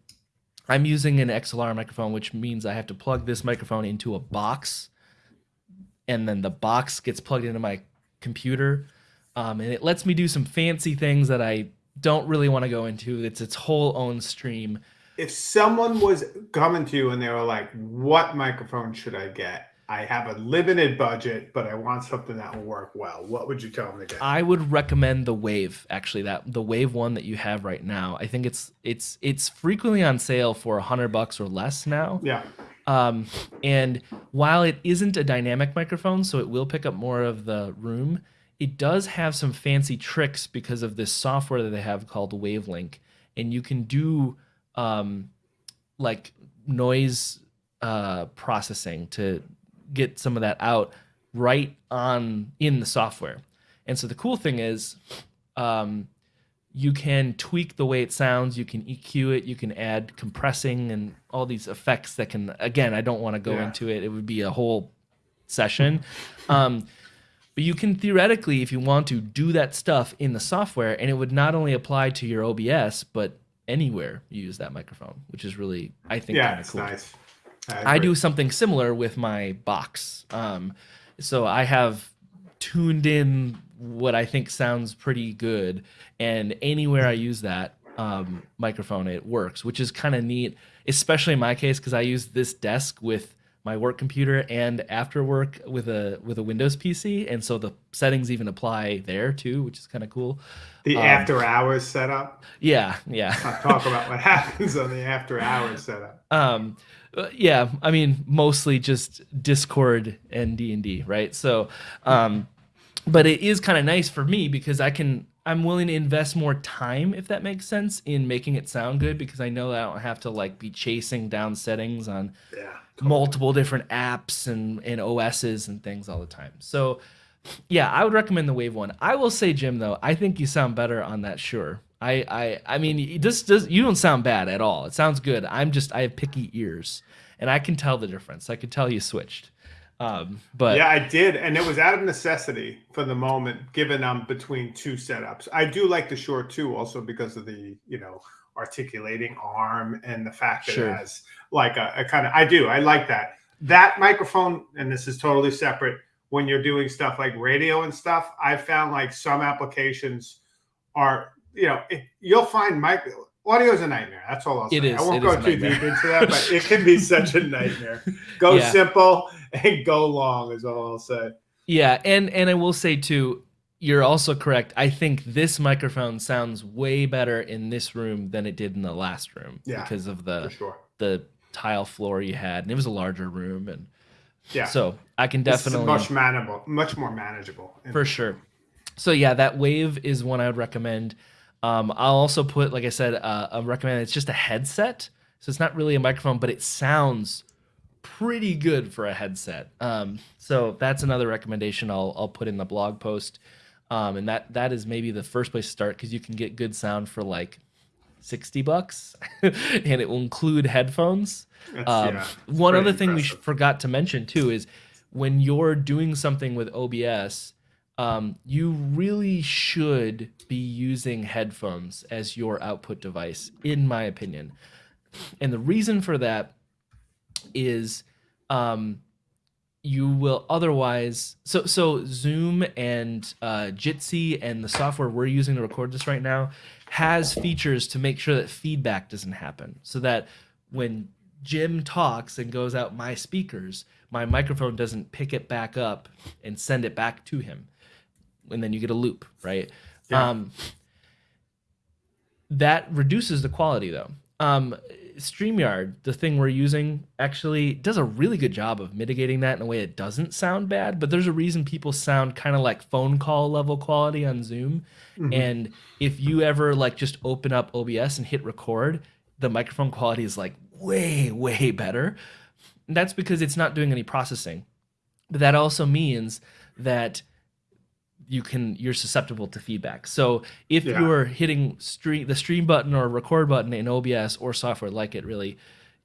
I'm using an XLR microphone, which means I have to plug this microphone into a box, and then the box gets plugged into my computer, um, and it lets me do some fancy things that I don't really want to go into. It's its whole own stream. if someone was coming to you and they were like, "What microphone should I get? I have a limited budget, but I want something that will work well." What would you tell them to get? I would recommend the Wave actually that the Wave one that you have right now. I think it's it's it's frequently on sale for a hundred bucks or less now. yeah, Um, and while it isn't a dynamic microphone, so it will pick up more of the room, it does have some fancy tricks because of this software that they have called Wavelink, and you can do um, like noise uh, processing to get some of that out right on in the software. And so the cool thing is, um, you can tweak the way it sounds. You can EQ it. You can add compressing and all these effects that can. Again, I don't want to go Yeah. into it. It would be a whole session. um, but you can theoretically, if you want to, do that stuff in the software, and it would not only apply to your OBS, but anywhere you use that microphone, which is really, I think, Yeah, kind of it's cool. nice. I agree. do something similar with my box. Um, so I have tuned in what I think sounds pretty good, and anywhere I use that um, microphone, it works, which is kind of neat, especially in my case because I use this desk with my work computer and after work with a with a Windows PC, and so the settings even apply there too, which is kind of cool. the um, after hours setup. Yeah, yeah. I'll talk about what happens on the after hours setup. um uh, yeah i mean mostly just discord and d&d right so um but it is kind of nice for me because i can i'm willing to invest more time if that makes sense in making it sound good because i know that i don't have to like be chasing down settings on Yeah. Multiple different apps and, and OSs and things all the time. So, yeah, I would recommend the Wave one. I will say, Jim, though, I think you sound better on that. Sure, I, I, I mean, this does you don't sound bad at all. It sounds good. I'm just I have picky ears, and I can tell the difference. I can tell you switched. Um, but yeah, I did, and it was out of necessity for the moment, given I'm between two setups. I do like the Shure too, also because of the you know articulating arm and the fact that Sure. it has like a, a kind of. I do, I like that. That microphone, and this is totally separate. When you're doing stuff like radio and stuff, I found like some applications are you know it, you'll find mic audio is a nightmare. That's all I'll say. It is- I won't go too deep into that, but it can be such a nightmare. Go Yeah. simple and go long is all I'll say. Yeah, and and I will say too, you're also correct. I think this microphone sounds way better in this room than it did in the last room Yeah, because of the sure. the tile floor you had, and it was a larger room, and Yeah. so I can definitely much manageable, much more manageable. For sure. So yeah, that wave is one I would recommend. Um, I'll also put, like I said, uh, I recommend it's just a headset, so it's not really a microphone, but it sounds pretty good for a headset. Um, so that's another recommendation I'll I'll put in the blog post, um, and that that is maybe the first place to start because you can get good sound for like sixty bucks, and it will include headphones. Um, yeah, one other thing we forgot to mention too is when you're doing something with OBS, um, you really should be using headphones as your output device, in my opinion. And the reason for that is um, you will otherwise so so Zoom and uh, Jitsi and the software we're using to record this right now has features to make sure that feedback doesn't happen, so that when Jim talks and goes out my speakers, my microphone doesn't pick it back up and send it back to him, and then you get a loop, right? Yeah. Um, that reduces the quality though. Um, StreamYard, the thing we're using, actually does a really good job of mitigating that in a way it doesn't sound bad. But there's a reason people sound kind of like phone call level quality on Zoom. Mhm. And if you ever like just open up OBS and hit record, the microphone quality is like way, way better. And that's because it's not doing any processing. But that also means that you can you're susceptible to feedback. So if Yeah. you're hitting stream the stream button or record button in OBS or software like it really,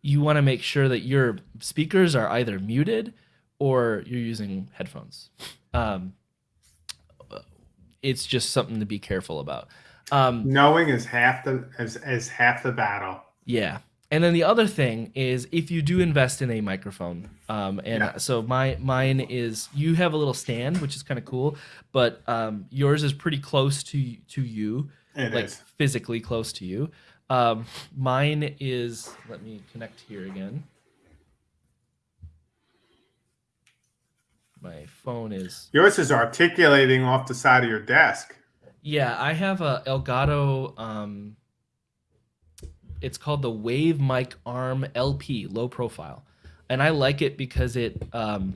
you want to make sure that your speakers are either muted or you're using headphones. Um, it's just something to be careful about. Um, Knowing is half the is, is half the battle. yeah. And then the other thing is if you do invest in a microphone, um, and Yeah. so my mine is you have a little stand, which is kind of cool, but um, yours is pretty close to to you, It like is. physically close to you. Um, mine is let me connect here again. My phone is Yours is articulating off the side of your desk. Yeah, I have a Elgato. Um, it's called the Wave Mic Arm LP, low profile, and I like it because it um,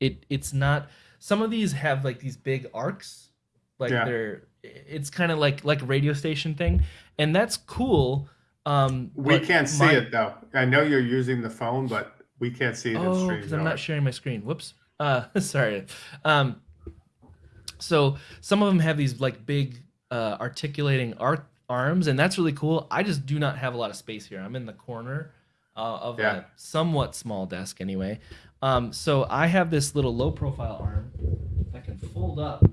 it it's not. Some of these have like these big arcs, like Yeah. they're. It's kind of like like a radio station thing, and that's cool. Um, We can't see my- it though. I know you're using the phone, but we can't see it in Oh, stream. because I'm not sharing my screen. Whoops. Uh, sorry. Um, so some of them have these like big uh, articulating ar- arms, and that's really cool. I just do not have a lot of space here. I'm in the corner uh, of Yeah. a somewhat small desk, anyway. Um, so I have this little low profile arm that can fold up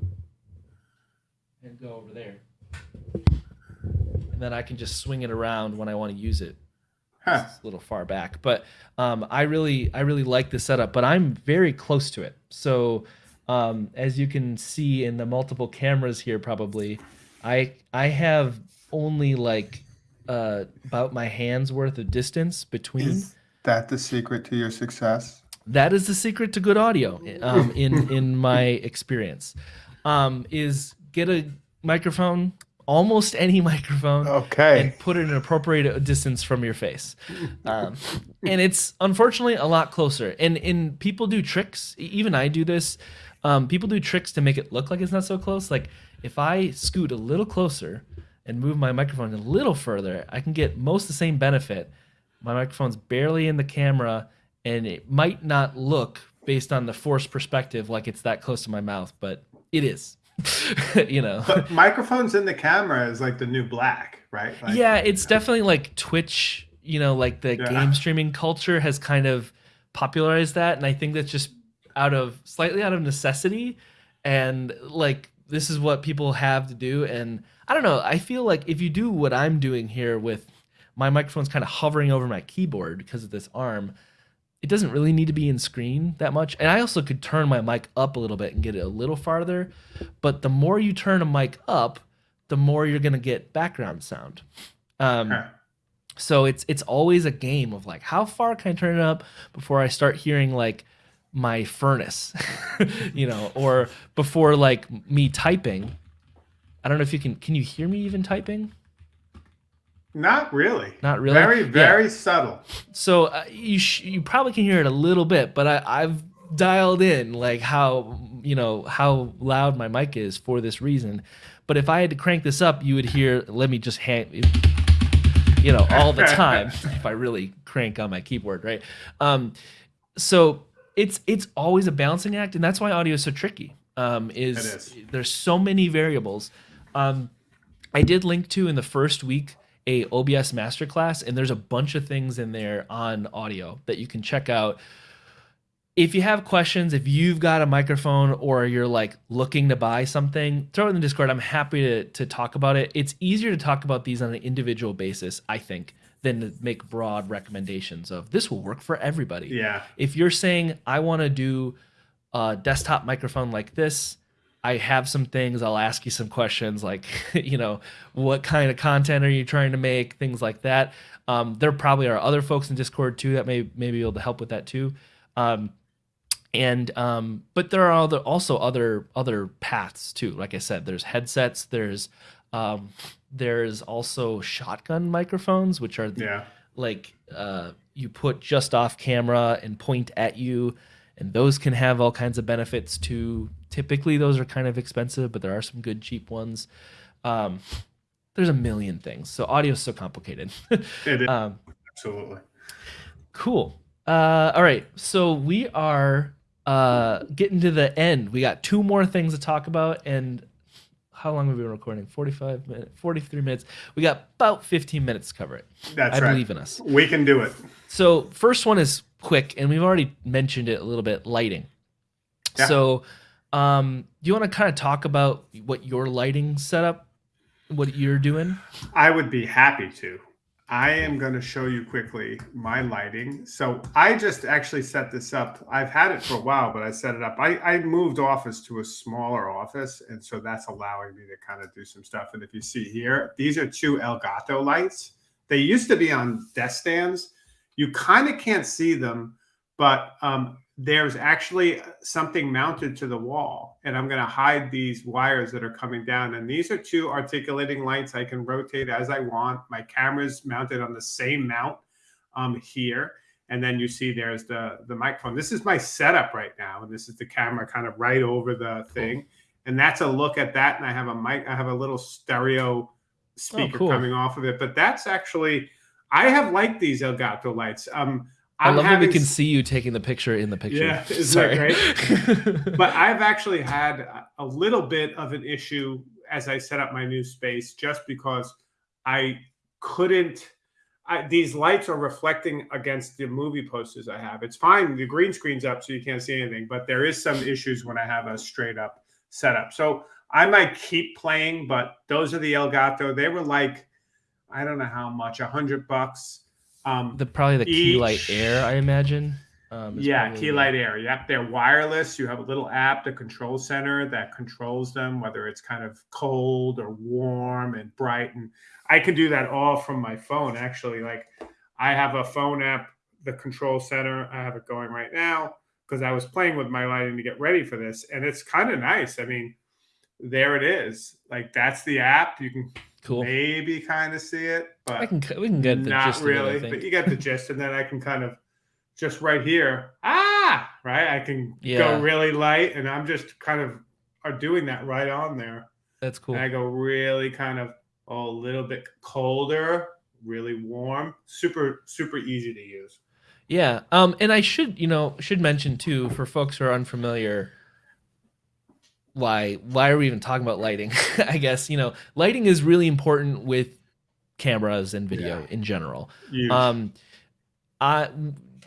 and go over there, and then I can just swing it around when I want to use it Huh. it's a little far back but um, i really i really like the setup but i'm very close to it so um, as you can see in the multiple cameras here probably i i have only like uh, about my hands worth of distance between Is that the secret to your success? that is the secret to good audio um, in in my experience um, is get a microphone almost any microphone Okay. and put it in an appropriate distance from your face. Um, and it's unfortunately a lot closer. And and people do tricks. Even I do this. Um, people do tricks to make it look like it's not so close. Like if I scoot a little closer and move my microphone a little further, I can get most the same benefit. My microphone's barely in the camera, and it might not look based on the forced perspective like it's that close to my mouth, but it is. you know. But microphones in the camera is like the new black, right? Like, yeah, it's definitely like Twitch, you know, like the Yeah. game streaming culture has kind of popularized that. And I think that's just out of slightly out of necessity. And like, this is what people have to do. And I don't know, I feel like if you do what I'm doing here with my microphone's kind of hovering over my keyboard because of this arm, it doesn't really need to be in screen that much. And I also could turn my mic up a little bit and get it a little farther. But the more you turn a mic up, the more you're gonna get background sound. Um, Huh. so it's it's always a game of like how far can I turn it up before I start hearing like my furnace, you know, or before like me typing. I don't know if you can. Can you hear me even typing? Not really. Not really. Very, Yeah. very subtle. So uh, you sh- you probably can hear it a little bit, but I, I've dialed in like how you know how loud my mic is for this reason. But if I had to crank this up, you would hear. Let me just hand, you know, all the time if I really crank on my keyboard, right? Um, so it's it's always a balancing act, and that's why audio is so tricky. Um, is, is. there's so many variables. Um, I did link to in the first week a OBS masterclass, and there's a bunch of things in there on audio that you can check out. If you have questions, if you've got a microphone or you're like looking to buy something, throw it in the Discord. I'm happy to, to talk about it. It's easier to talk about these on an individual basis, I think, than to make broad recommendations of this will work for everybody Yeah. if you're saying I want to do a desktop microphone like this, I have some things. I'll ask you some questions like, you know, what kind of content are you trying to make, things like that. Um, there probably are other folks in Discord too that may may be able to help with that too. Um, and um, but there are other, also other other paths too. Like I said, there's headsets. There's um, there's also shotgun microphones, which are the, Yeah. like uh, you put just off camera and point at you and those can have all kinds of benefits too typically those are kind of expensive but there are some good cheap ones um, there's a million things so audio is so complicated It is. um, Absolutely. cool uh, all right so we are uh, getting to the end we got two more things to talk about and how long have we been recording 45 minutes 43 minutes we got about 15 minutes to cover it That's i right. believe in us We can do it. So first one is quick, and we've already mentioned it a little bit. Lighting. Yeah. So, um, do you want to kind of talk about what your lighting setup, what you're doing? I would be happy to. I am going to show you quickly my lighting. So I just actually set this up. I've had it for a while, but I set it up. I, I moved office to a smaller office, and so that's allowing me to kind of do some stuff. And if you see here, these are two Elgato lights. They used to be on desk stands. You kind of can't see them, but um, there's actually something mounted to the wall and i'm going to hide these wires that are coming down. And these are two articulating lights i can rotate as i want. My camera's mounted on the same mount um, here. And then you see there's the the microphone. This is my setup right now and this is the camera kind of right over the thing. And that's a look at that and i have a mic i have a little stereo speaker cool. coming off of it. But that's actually i have liked these elgato lights. Um i I'm love that we can see you taking the picture in the picture. Yeah, isn't Sorry. that but I've actually had a- a little bit of an issue as I set up my new space, just because I couldn't. I, these lights are reflecting against the movie posters I have. It's fine. The green screen's up, so you can't see anything. But there is some issues when I have a straight up setup. So I might keep playing, but those are the Elgato. They were like, I don't know how much, a hundred bucks. Um, The probably the key light air, I imagine. Um, yeah, key light air. Yep, they're wireless. You have a little app, the control center that controls them, whether it's kind of cold or warm and bright. And I can do that all from my phone. Actually, like I have a phone app, the control center. I have it going right now because I was playing with my lighting to get ready for this, and it's kind of nice. I mean, there it is. Like that's the app. You can Cool. maybe kind of see it, but I can we can get the not gist of it, really, but you get the gist, and then I can kind of just right here, ah, right. I can Yeah. go really light, and I'm just kind of are doing that right on there. That's cool. And I go really kind of oh, a little bit colder, really warm, super super easy to use. Yeah. Um, and I should, you know, should mention too for folks who are unfamiliar why why are we even talking about lighting? I guess, you know, lighting is really important with cameras and video Yeah. in general. Huge. Um I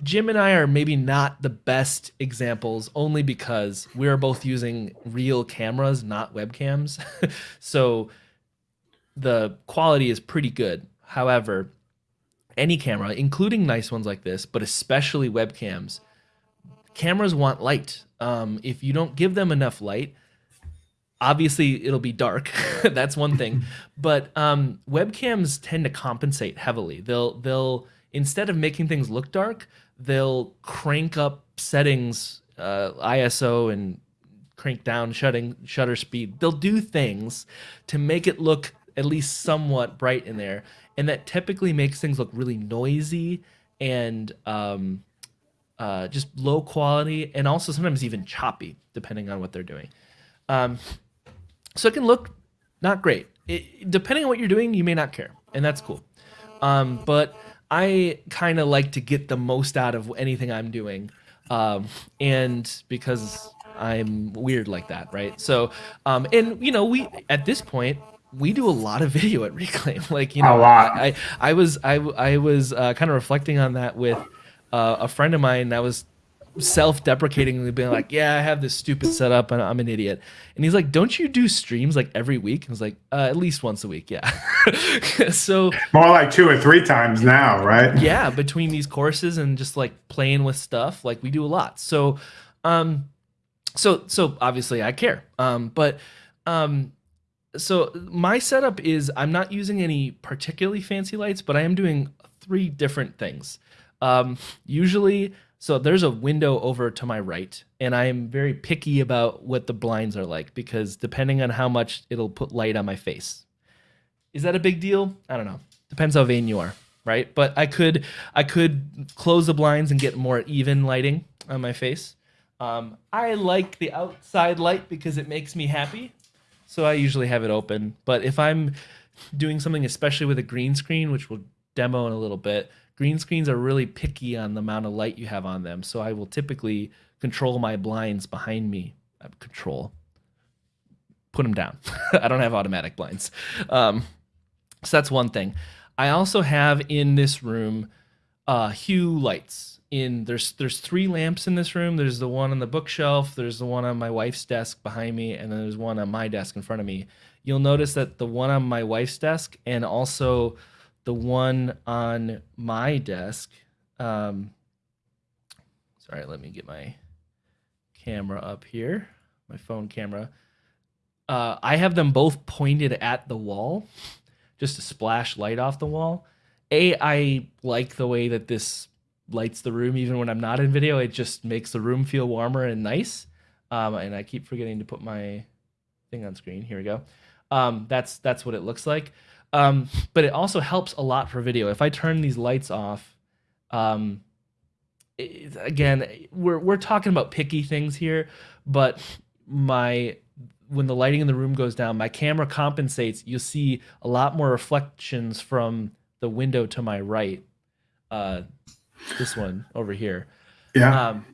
Jim and I are maybe not the best examples only because we're both using real cameras, not webcams. so the quality is pretty good. However, any camera, including nice ones like this, but especially webcams, cameras want light. Um, if you don't give them enough light, obviously it'll be dark. That's one thing. But um, webcams tend to compensate heavily. They'll they'll instead of making things look dark, they'll crank up settings, uh, ISO and crank down shutting shutter speed. They'll do things to make it look at least somewhat bright in there, and that typically makes things look really noisy and um, uh, just low quality, and also sometimes even choppy, depending on what they're doing. Um, so it can look not great. It, depending on what you're doing, you may not care, and that's cool. Um, but I kind of like to get the most out of anything I'm doing, um, and because I'm weird like that, right? So, um, and you know, we at this point we do a lot of video at Reclaim. Like you know, A lot. I, I I was I I was uh, kind of reflecting on that with uh, a friend of mine that was self-deprecatingly being like, "Yeah, I have this stupid setup and I'm an idiot." And he's like, "Don't you do streams like every week?" I was like, uh, "At least once a week, yeah." so More like two or three times now, right? yeah, between these courses and just like playing with stuff, like we do a lot. So, um, so so obviously I care. Um, but um, so my setup is I'm not using any particularly fancy lights, but I am doing three different things. Um, usually, so there's a window over to my right, and I am very picky about what the blinds are like because depending on how much it'll put light on my face. Is that a big deal? I don't know. Depends how vain you are, right? But I could I could close the blinds and get more even lighting on my face. Um, I like the outside light because it makes me happy, so I usually have it open. But if I'm doing something, especially with a green screen, which we'll demo in a little bit, green screens are really picky on the amount of light you have on them. So I will typically control my blinds behind me. Uh, Control. Put them down. I don't have automatic blinds. Um, so that's one thing. I also have in this room uh, hue lights. In there's there's three lamps in this room. There's the one on the bookshelf. There's the one on my wife's desk behind me, and then there's one on my desk in front of me. You'll notice that the one on my wife's desk and also the one on my desk. Um, sorry, let me get my camera up here, my phone camera. Uh, I have them both pointed at the wall, just to splash light off the wall. A, I like the way that this lights the room, even when I'm not in video. It just makes the room feel warmer and nice. Um, and I keep forgetting to put my thing on screen. Here we go. Um, that's that's what it looks like. Um, but it also helps a lot for video. If I turn these lights off, um, it- again, we're we're talking about picky things here, but my when the lighting in the room goes down, my camera compensates. You'll see a lot more reflections from the window to my right. Uh, this one over here. Yeah. Um,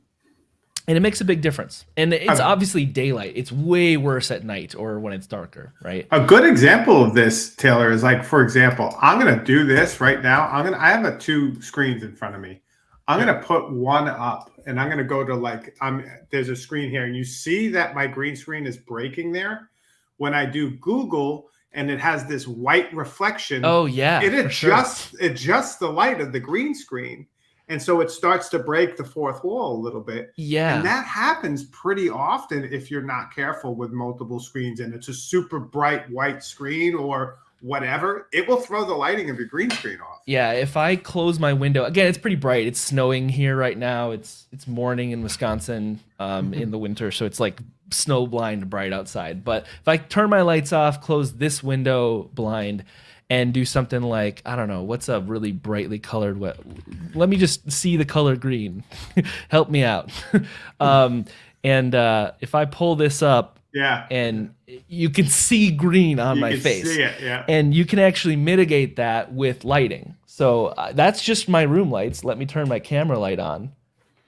and it makes a big difference. And it's obviously daylight. It's way worse at night or when it's darker, right? A good example of this, Taylor, is like, for example, I'm gonna do this right now. I'm gonna I have a two screens in front of me. I'm gonna put one up and I'm gonna go to like I'm there's a screen here, and you see that my green screen is breaking there. When I do Google and it has this white reflection, Oh yeah, it for sure. adjusts adjusts the light of the green screen. And so it starts to break the fourth wall a little bit. yeah. And that happens pretty often if you're not careful with multiple screens and it's a super bright white screen or whatever. It will throw the lighting of your green screen off. Yeah, if I close my window again, it's pretty bright. It's snowing here right now. It's it's morning in Wisconsin um, in the winter, so it's like snow blind bright outside. But if I turn my lights off, close this window blind, and do something like I don't know, what's a really brightly colored? What? Let me just see the color green. Help me out. um, and uh, if I pull this up, Yeah. and you can see green on you my can face see it. Yeah. and you can actually mitigate that with lighting. So uh, that's just my room lights. Let me turn my camera light on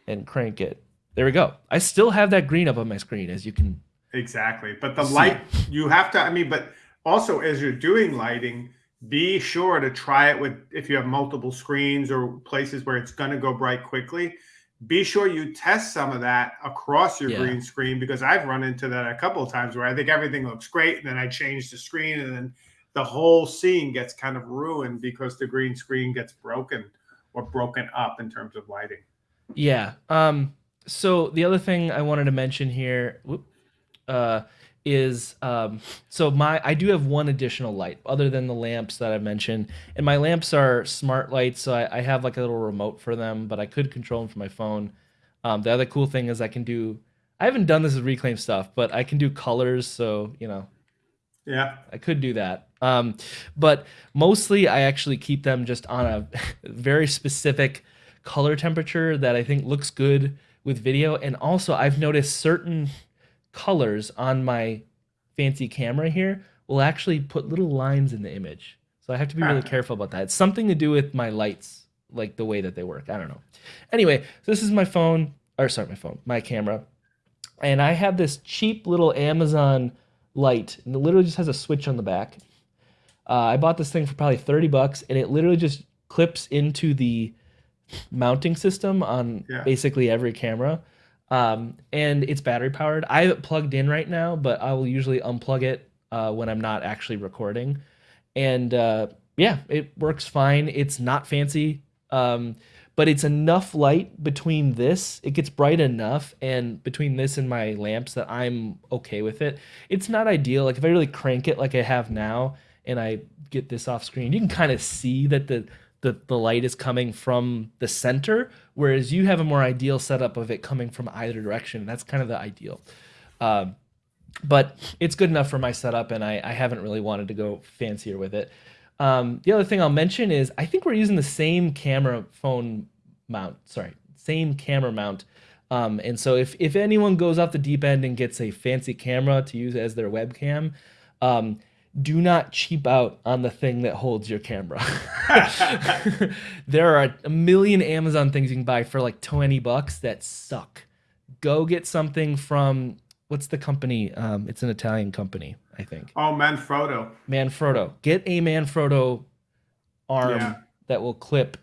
and crank it. There we go. I still have that green up on my screen, as you can. Exactly. But the light, you have to, I mean, but also as you're doing lighting, be sure to try it with, if you have multiple screens or places where it's going to go bright quickly, be sure you test some of that across your Yeah. green screen because I've run into that a couple of times where I think everything looks great and then I change the screen and then the whole scene gets kind of ruined because the green screen gets broken or broken up in terms of lighting. Yeah. Um. So the other thing I wanted to mention here, whoop, uh, is um. So my I do have one additional light other than the lamps that I mentioned, and my lamps are smart lights, so I, I have like a little remote for them, but I could control them from my phone. Um. The other cool thing is I can do. I haven't done this with reclaim stuff, but I can do colors, so you know Yeah. I could do that. Um, but mostly I actually keep them just on a very specific color temperature that I think looks good with video. And also I've noticed certain colors on my fancy camera here will actually put little lines in the image. So I have to be really Ah. careful about that. It's something to do with my lights, like the way that they work. I don't know. Anyway, so this is my phone, or sorry, my phone, my camera. And I have this cheap little Amazon light, and it literally just has a switch on the back. Uh, I bought this thing for probably 30 bucks, and it literally just clips into the mounting system on Yeah. basically every camera. Um, and it's battery powered. I have it plugged in right now, but I will usually unplug it uh, when I'm not actually recording. And uh, yeah, it works fine. It's not fancy, um, but it's enough light between this. It gets bright enough, and between this and my lamps that I'm okay with it. It's not ideal. Like if I really crank it like I have now, and I get this off screen, you can kind of see that the the, the light is coming from the center, whereas you have a more ideal setup of it coming from either direction. That's kind of the ideal. Um, but it's good enough for my setup, and I, I haven't really wanted to go fancier with it. Um, the other thing I'll mention is I think we're using the same camera phone mount. Sorry, same camera mount. Um, and so if if anyone goes off the deep end and gets a fancy camera to use as their webcam, um, do not cheap out on the thing that holds your camera. there are a million Amazon things you can buy for like 20 bucks that suck. Go get something from what's the company? Um, it's an Italian company, I think. Oh, Manfrotto. Manfrotto. Get a Manfrotto arm Yeah. that will clip.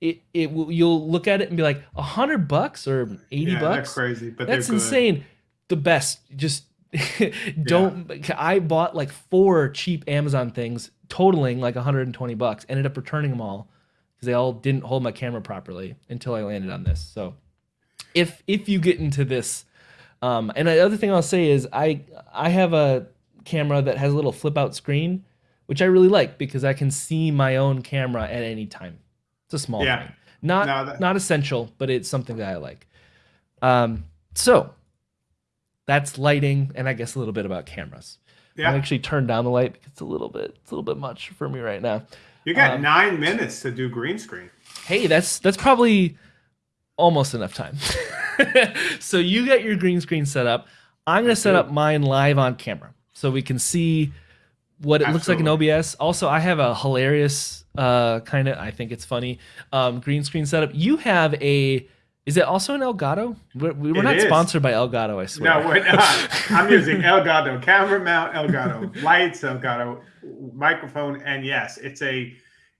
It it will you'll look at it and be like a hundred bucks or eighty Yeah, bucks. they're crazy, but That's they're good. insane. The best. Just don't. I bought like four cheap Amazon things, totaling like 120 bucks. Ended up returning them all because they all didn't hold my camera properly until I landed on this. So, if if you get into this, um, and the other thing I'll say is I I have a camera that has a little flip out screen, which I really like because I can see my own camera at any time. It's a small Yeah. thing, not No, that- not essential, but it's something that I like. Um, so that's lighting, and I guess a little bit about cameras. Yeah. I actually turned down the light because it's a little bit it's a little bit much for me right now. You got Um, nine minutes to do green screen. Hey, that's that's probably almost enough time. so you get your green screen set up. I'm gonna set up mine live on camera so we can see what it looks like in OBS. Also, I have a hilarious uh kind of I think it's funny um green screen setup. You have a Is it also an Elgato? We're, we we're not is. sponsored by Elgato, I swear. No, we're not. I'm using Elgato camera mount, Elgato lights, Elgato microphone, and yes, it's a,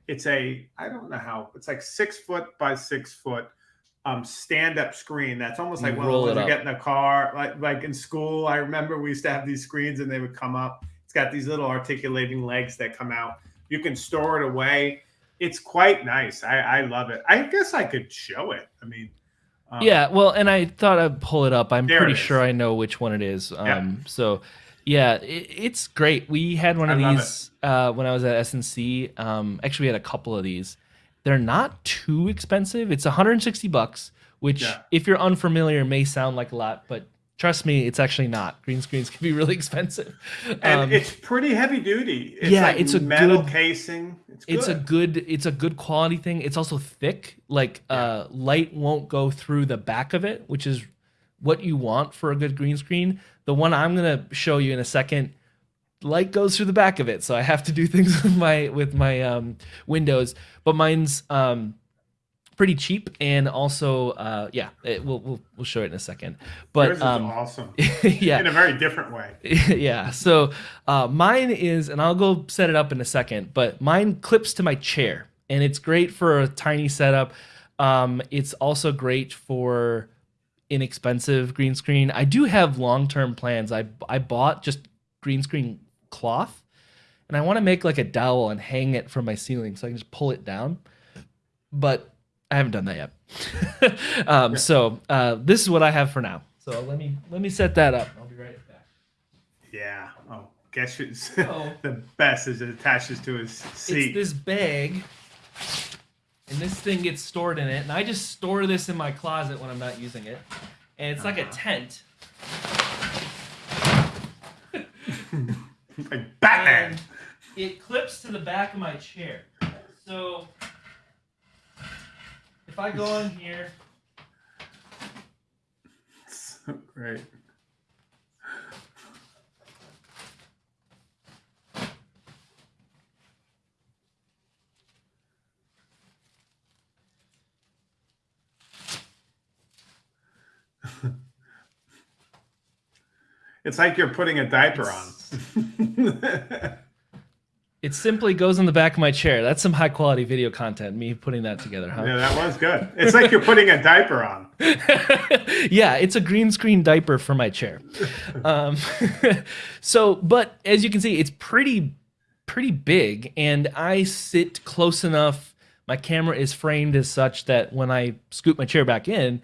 it's a, I don't know how, it's like six foot by six foot, um, stand up screen. That's almost like You one roll of those you get in a car, like like in school. I remember we used to have these screens, and they would come up. It's got these little articulating legs that come out. You can store it away. It's quite nice. I, I love it. I guess I could show it. I mean, um, Yeah, well, and I thought I'd pull it up. I'm pretty sure I know which one it is. Um, Yeah. So, yeah, it, it's great. We had one of I these uh, when I was at SNC. Um, actually, we had a couple of these. They're not too expensive. It's 160 bucks, which, Yeah. if you're unfamiliar, may sound like a lot, but trust me, it's actually not. Green screens can be really expensive. and Um, it's pretty heavy duty. It's yeah, like it's a metal good- casing. It's good. it's a good it's a good quality thing it's also thick like uh light won't go through the back of it which is what you want for a good green screen the one i'm going to show you in a second light goes through the back of it so i have to do things with my with my um windows but mine's um pretty cheap and also uh yeah it, we'll, we'll we'll show it in a second but Yours is um awesome yeah in a very different way. yeah. So uh, mine is, and I'll go set it up in a second, but mine clips to my chair, and it's great for a tiny setup. Um, it's also great for inexpensive green screen. I do have long term plans. I I bought just green screen cloth, and I want to make like a dowel and hang it from my ceiling so I can just pull it down. But I haven't done that yet. um, So uh, this is what I have for now. So let me let me set that up. I'll be right back. Yeah. Oh, guess who's Oh. the best is it attaches to his seat. It's seat. this bag, and this thing gets stored in it, and I just store this in my closet when I'm not using it, and it's like a Uh-huh. tent. like Batman. And it clips to the back of my chair. So if I go in here, So great. It's like you're putting a diaper on. it simply goes in the back of my chair. That's some high quality video content. Me putting that together, huh? yeah, that was good. It's like you're putting a diaper on. yeah, it's a green screen diaper for my chair. Um, so, but as you can see, it's pretty, pretty big, and I sit close enough. My camera is framed as such that when I scoop my chair back in,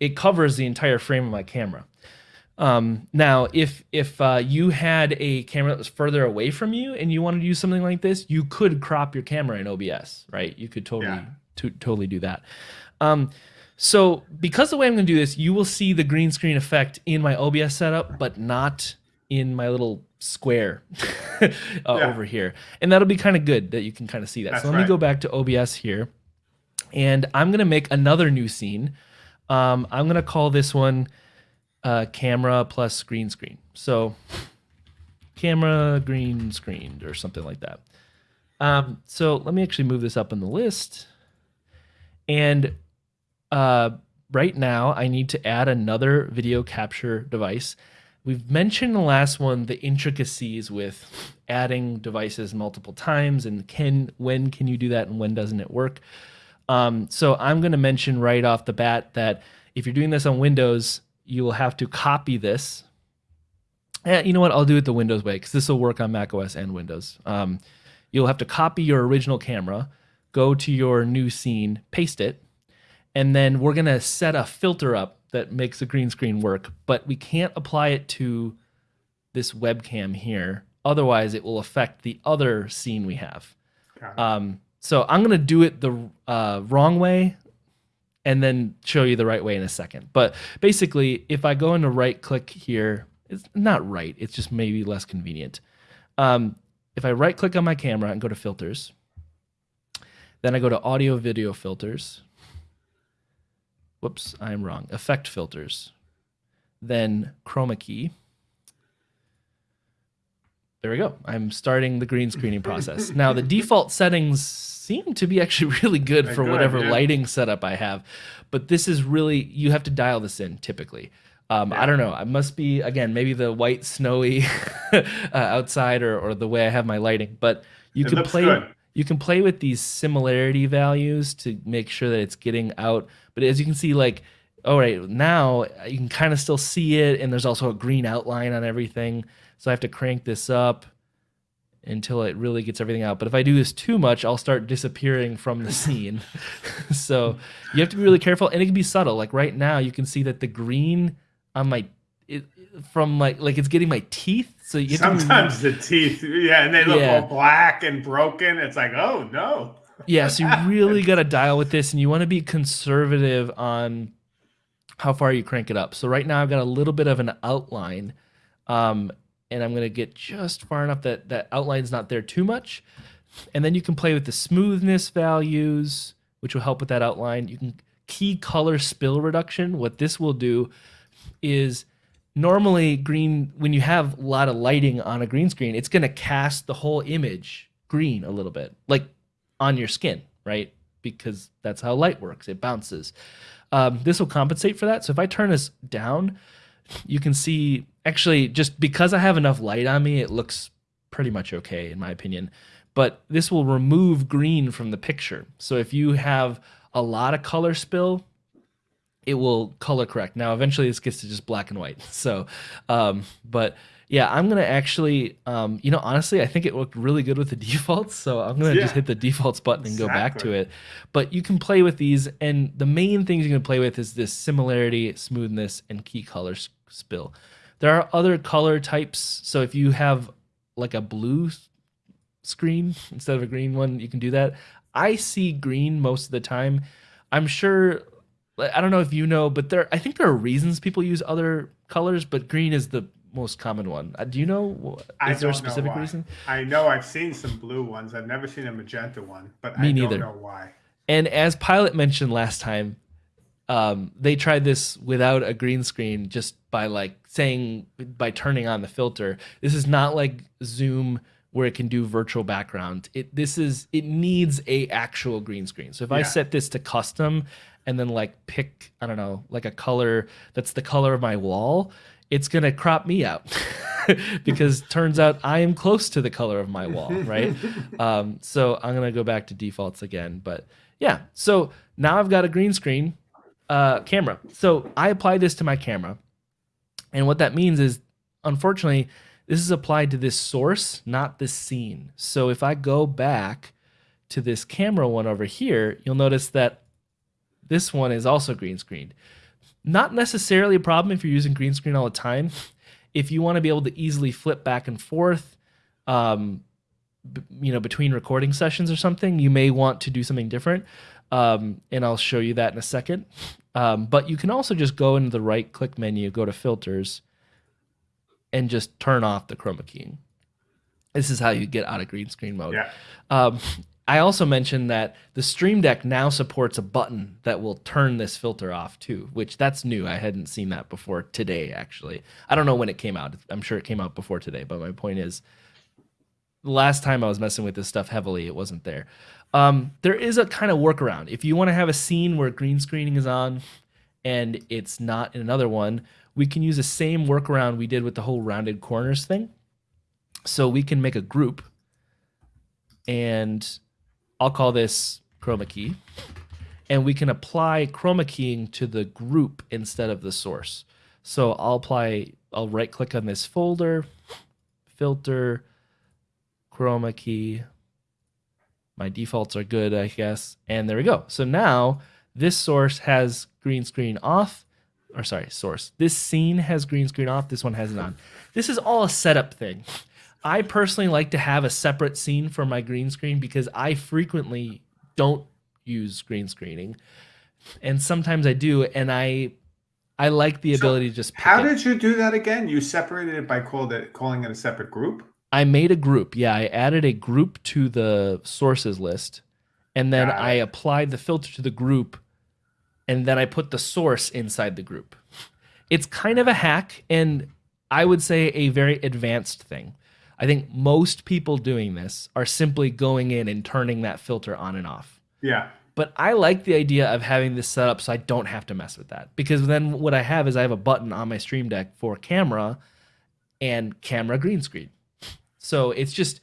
it covers the entire frame of my camera. Um, now, if if uh, you had a camera that was further away from you and you wanted to use something like this, you could crop your camera in OBS, right? You could totally Yeah. to, totally do that. Um, so because the way I'm going to do this, you will see the green screen effect in my OBS setup, but not in my little square uh, Yeah. over here. And that'll be kind of good that you can kind of see that. That's so let me go back to OBS here, and I'm going to make another new scene. Um, I'm going to call this one uh, camera plus green screen. So camera green screened or something like that. Um, so let me actually move this up in the list. And uh, right now, I need to add another video capture device. We've mentioned the last one the intricacies with adding devices multiple times and can when can you do that and when doesn't it work. Um, so I'm going to mention right off the bat that if you're doing this on Windows, you will have to copy this. Eh, you know what? I'll do it the Windows way because this will work on Mac OS and Windows. Um, you'll have to copy your original camera, go to your new scene, paste it, and then we're gonna set a filter up that makes the green screen work. But we can't apply it to this webcam here. Otherwise, it will affect the other scene we have. Um, so I'm gonna do it the uh, wrong way, and then show you the right way in a second. But basically, if I go into right click here, it's not right. It's just maybe less convenient. Um, if I right click on my camera and go to filters, then I go to audio video filters. Whoops, I'm wrong. Effect filters. Then chroma key. there we go. I'm starting the green screening process. now the default settings seem to be actually really good They're for good, whatever yeah. lighting setup I have, but this is really you have to dial this in typically. Um, I don't know. I must be again maybe the white snowy uh, outside or, or the way I have my lighting, but you It can play good. you can play with these similarity values to make sure that it's getting out. But as you can see, like all right now you can kind of still see it, and there's also a green outline on everything. So I have to crank this up until it really gets everything out. But if I do this too much, I'll start disappearing from the scene. so you have to be really careful, and it can be subtle. Like right now, you can see that the green on my it, from like like it's getting my teeth. So you Sometimes the teeth, yeah, and they look Yeah. all black and broken. It's like, oh no. yeah, so you really got to dial with this, and you want to be conservative on how far you crank it up. So right now I've got a little bit of an outline, um, and I'm gonna get just far enough that that outline's not there too much, and then you can play with the smoothness values, which will help with that outline. You can key color spill reduction. What this will do is normally green when you have a lot of lighting on a green screen it's going to cast the whole image green a little bit like on your skin right? Because that's how light works. It bounces. Um, this will compensate for that. So if i turn this down you can see actually just because i have enough light on me it looks pretty much okay in my opinion but this will remove green from the picture so if you have a lot of color spill it will color correct. Now, eventually, this gets to just black and white. So, um, but yeah, I'm gonna actually, um, you know, honestly, I think it looked really good with the defaults. So I'm gonna just hit the defaults button and go back to it. But you can play with these, and the main things you can play with is this similarity, smoothness, and key color spill. There are other color types. So if you have like a blue screen instead of a green one, you can do that. I see green most of the time. I'm sure I don't know if you know, but there I think there are reasons people use other colors, but green is the most common one. Uh, do you know? Is there a specific reason? I know I've seen some blue ones. I've never seen a magenta one, but Me I neither. don't know why. And as Pilot mentioned last time, um, they tried this without a green screen, just by like saying by turning on the filter. This is not like Zoom where it can do virtual background. It this is it needs a actual green screen. So if I set this to custom and then like pick I don't know like a color that's the color of my wall, it's gonna crop me out because turns out I am close to the color of my wall, right? um, so I'm gonna go back to defaults again, but yeah. So now I've got a green screen uh, camera. So I apply this to my camera, and what that means is, unfortunately, this is applied to this source, not this scene. So if I go back to this camera one over here, you'll notice that this one is also green screened. Not necessarily a problem if you're using green screen all the time. If you want to be able to easily flip back and forth, um, you know, between recording sessions or something, you may want to do something different. Um, and I'll show you that in a second. Um, but you can also just go into the right click menu, go to filters, and just turn off the chroma keying. This is how you get out of green screen mode. Yeah. Um, I also mentioned that the Stream Deck now supports a button that will turn this filter off too, which that's new. I hadn't seen that before today, actually. I don't know when it came out. I'm sure it came out before today, but my point is, the last time I was messing with this stuff heavily, it wasn't there. Um, there is a kind of workaround. If you want to have a scene where green screening is on and it's not in another one, we can use the same workaround we did with the whole rounded corners thing. So we can make a group and I'll call this chroma key. And we can apply chroma keying to the group instead of the source. So I'll apply, I'll right click on this folder, filter, chroma key. My defaults are good, I guess. And there we go. So now this source has green screen off, or sorry, source. This scene has green screen off. This one has it on. This is all a setup thing. I personally like to have a separate scene for my green screen because I frequently don't use green screening, and sometimes I do, and I I like the So, ability to just pick How it. did you do that again? You separated it by called it, calling it a separate group? I made a group. Yeah, I added a group to the sources list, and then. I applied the filter to the group, and then I put the source inside the group. It's kind of a hack, and I would say a very advanced thing. I think most people doing this are simply going in and turning that filter on and off. Yeah. But I like the idea of having this set up so I don't have to mess with that. Because then what I have is I have a button on my Stream Deck for camera and camera green screen. So it's just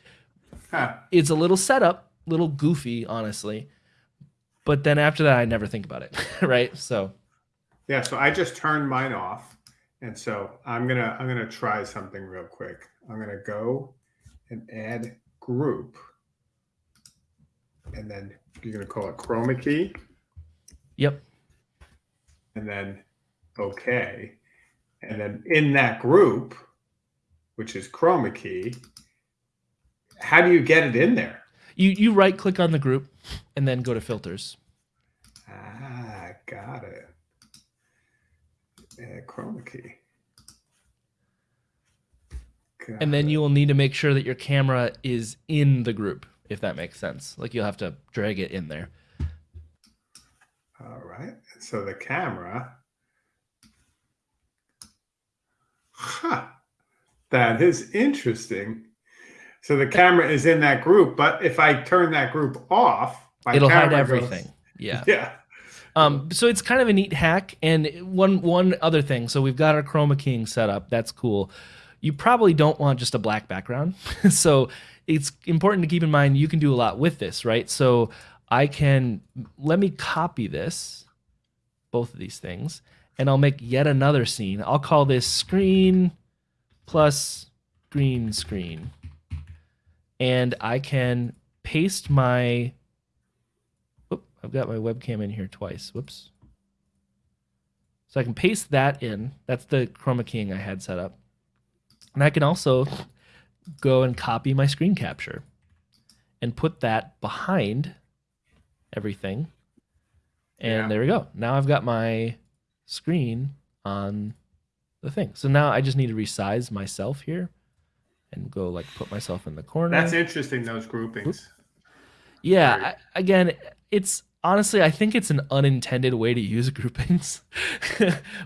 Huh. it's a little setup, little goofy, honestly. But then after that I never think about it. right? So Yeah, so I just turned mine off. And so I'm gonna I'm gonna try something real quick. I'm gonna go and add group. And then you're gonna call it chroma key yep. and then okay. And then in that group, which is chroma key, how do you get it in there? You you right click on the group and then go to filters. Ah, got it. Chroma key. Got And then it. you will need to make sure that your camera is in the group, if that makes sense. Like you'll have to drag it in there. All right. So the camera. Huh. That is interesting. So the camera is in that group, but if I turn that group off, my It'll hide camera goes- everything. Yeah. Yeah. Um, so it's kind of a neat hack. And one one other thing, so we've got our chroma keying set up. That's cool. You probably don't want just a black background. so it's important to keep in mind you can do a lot with this, right? So I can let me copy this, both of these things, and I'll make yet another scene. I'll call this screen plus green screen. And I can paste my Oop, I've got my webcam in here twice. Whoops. So I can paste that in. That's the chroma keying I had set up. And I can also go and copy my screen capture and put that behind everything. And Yeah. there we go. Now I've got my screen on the thing. So now I just need to resize myself here and go like put myself in the corner. That's interesting, those groupings. Yeah, Right. I, again, it's honestly, I think it's an unintended way to use groupings,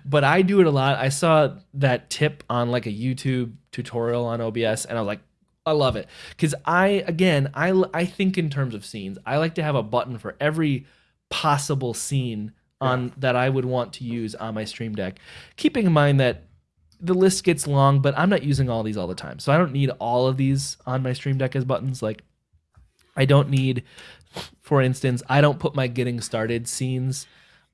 but I do it a lot. I saw that tip on like a YouTube tutorial on OBS, and I was like, I love it because I, again, I I think in terms of scenes. I like to have a button for every possible scene on that I would want to use on my Stream Deck, keeping in mind that the list gets long, but I'm not using all these all the time, so I don't need all of these on my Stream Deck as buttons. Like, I don't need, for instance, I don't put my getting started scenes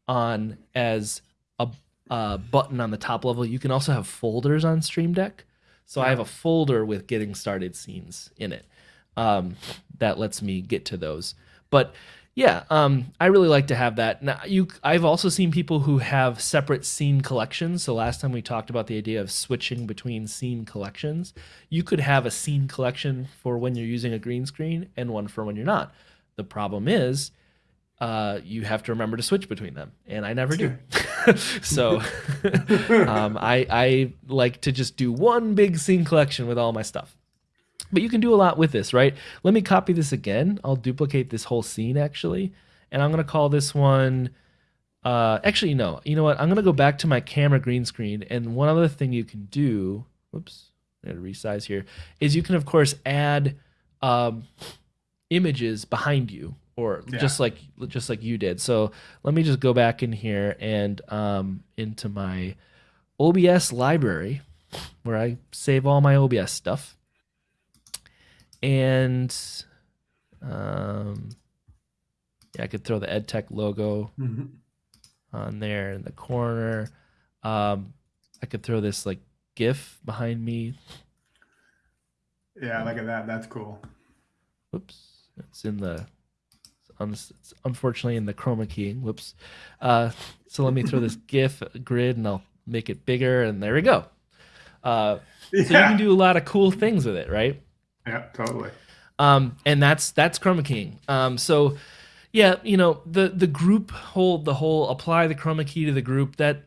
on as a, a button on the top level. You can also have folders on Stream Deck. So I have a folder with getting started scenes in it um, that lets me get to those. But yeah, um, I really like to have that. Now, you, I've also seen people who have separate scene collections. So last time we talked about the idea of switching between scene collections. You could have a scene collection for when you're using a green screen and one for when you're not. The problem is, uh, you have to remember to switch between them, and I never do. so um, I I like to just do one big scene collection with all my stuff. But you can do a lot with this, right? Let me copy this again. I'll duplicate this whole scene actually, and I'm gonna call this one. Uh, actually, no. You know what? I'm gonna go back to my camera green screen, and one other thing you can do. Whoops, I gotta resize here. Is you can of course add um, images behind you, or Yeah. just like just like you did. So let me just go back in here and um, into my OBS library, where I save all my OBS stuff and um, yeah, I could throw the EdTech logo Mhm. on there in the corner. Um, I could throw this like GIF behind me. Yeah, look at that. That's cool. Whoops, it's in the. It's un- it's unfortunately in the chroma keying. Whoops. Uh, so let me throw this GIF grid and I'll make it bigger, and there we go. Uh, so you can do a lot of cool things with it, right? Yeah, totally. um, and that's that's chroma keying. Um, so yeah, you know the the group whole the whole apply the chroma key to the group that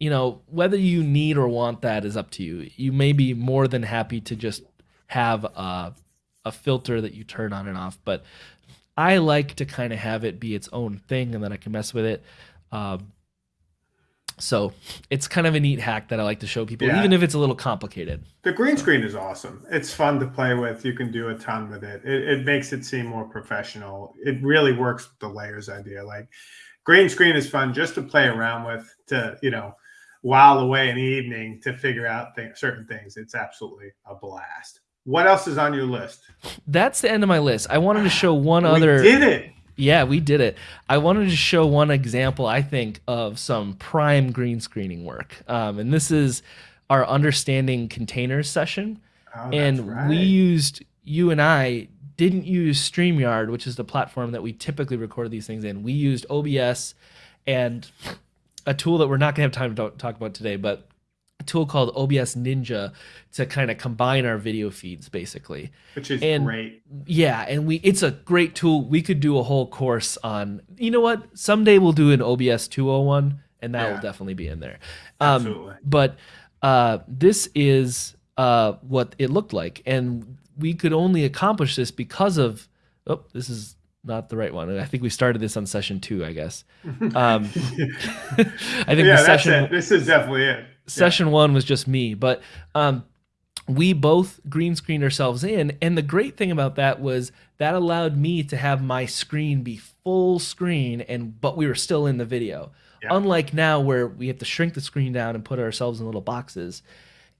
you know whether you need or want that is up to you. You may be more than happy to just have a, a filter that you turn on and off, but I like to kind of have it be its own thing, and then I can mess with it. Um, So it's kind of a neat hack that I like to show people, Yeah. even if it's a little complicated. The green screen is awesome. It's fun to play with. You can do a ton with it. It, it makes it seem more professional. It really works with the layers idea. Like green screen is fun just to play around with to, you know, while away in the evening to figure out th- certain things. It's absolutely a blast. What else is on your list? That's the end of my list. I wanted to show one we other. did it. Yeah, we did it. I wanted to show one example, I think, of some prime green screening work. Um, and this is our understanding containers session. Oh, and right. we used, you and I didn't use StreamYard, which is the platform that we typically record these things in. We used OBS and a tool that we're not going to have time to talk about today, but tool called OBS Ninja to kind of combine our video feeds, basically which is and- great. yeah and we it's a great tool we could do a whole course on you know what someday we'll do an obs 201 and that Yeah. will definitely be in there um, Absolutely. but uh, this is uh, what it looked like and we could only accomplish this because of oh this is not the right one i think we started this on session two i guess um, i think yeah, the session it. This is definitely it. Session one was just me but um we both green screened ourselves in and the great thing about that was that allowed me to have my screen be full screen and but we were still in the video. Yeah. unlike now where we have to shrink the screen down and put ourselves in little boxes.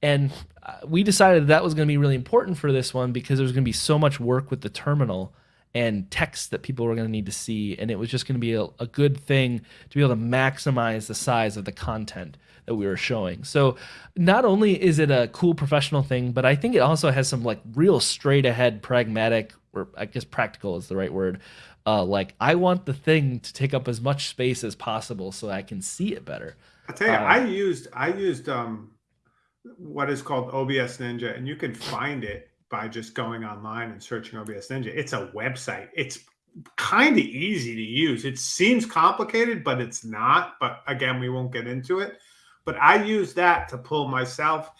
And uh, we decided that was going to be really important for this one because there was going to be so much work with the terminal and text that people were going to need to see and it was just going to be a, a good thing to be able to maximize the size of the content that we were showing so not only is it a cool professional thing but i think it also has some like real straight ahead pragmatic or i guess practical is the right word uh, like i want the thing to take up as much space as possible so i can see it better I'll tell you, Uh, I used I used um what is called OBS Ninja, and you can find it by just going online and searching OBS Ninja. It's a website. It's kind of easy to use. It seems complicated, but it's not. But again, we won't get into it. But I use that to pull myself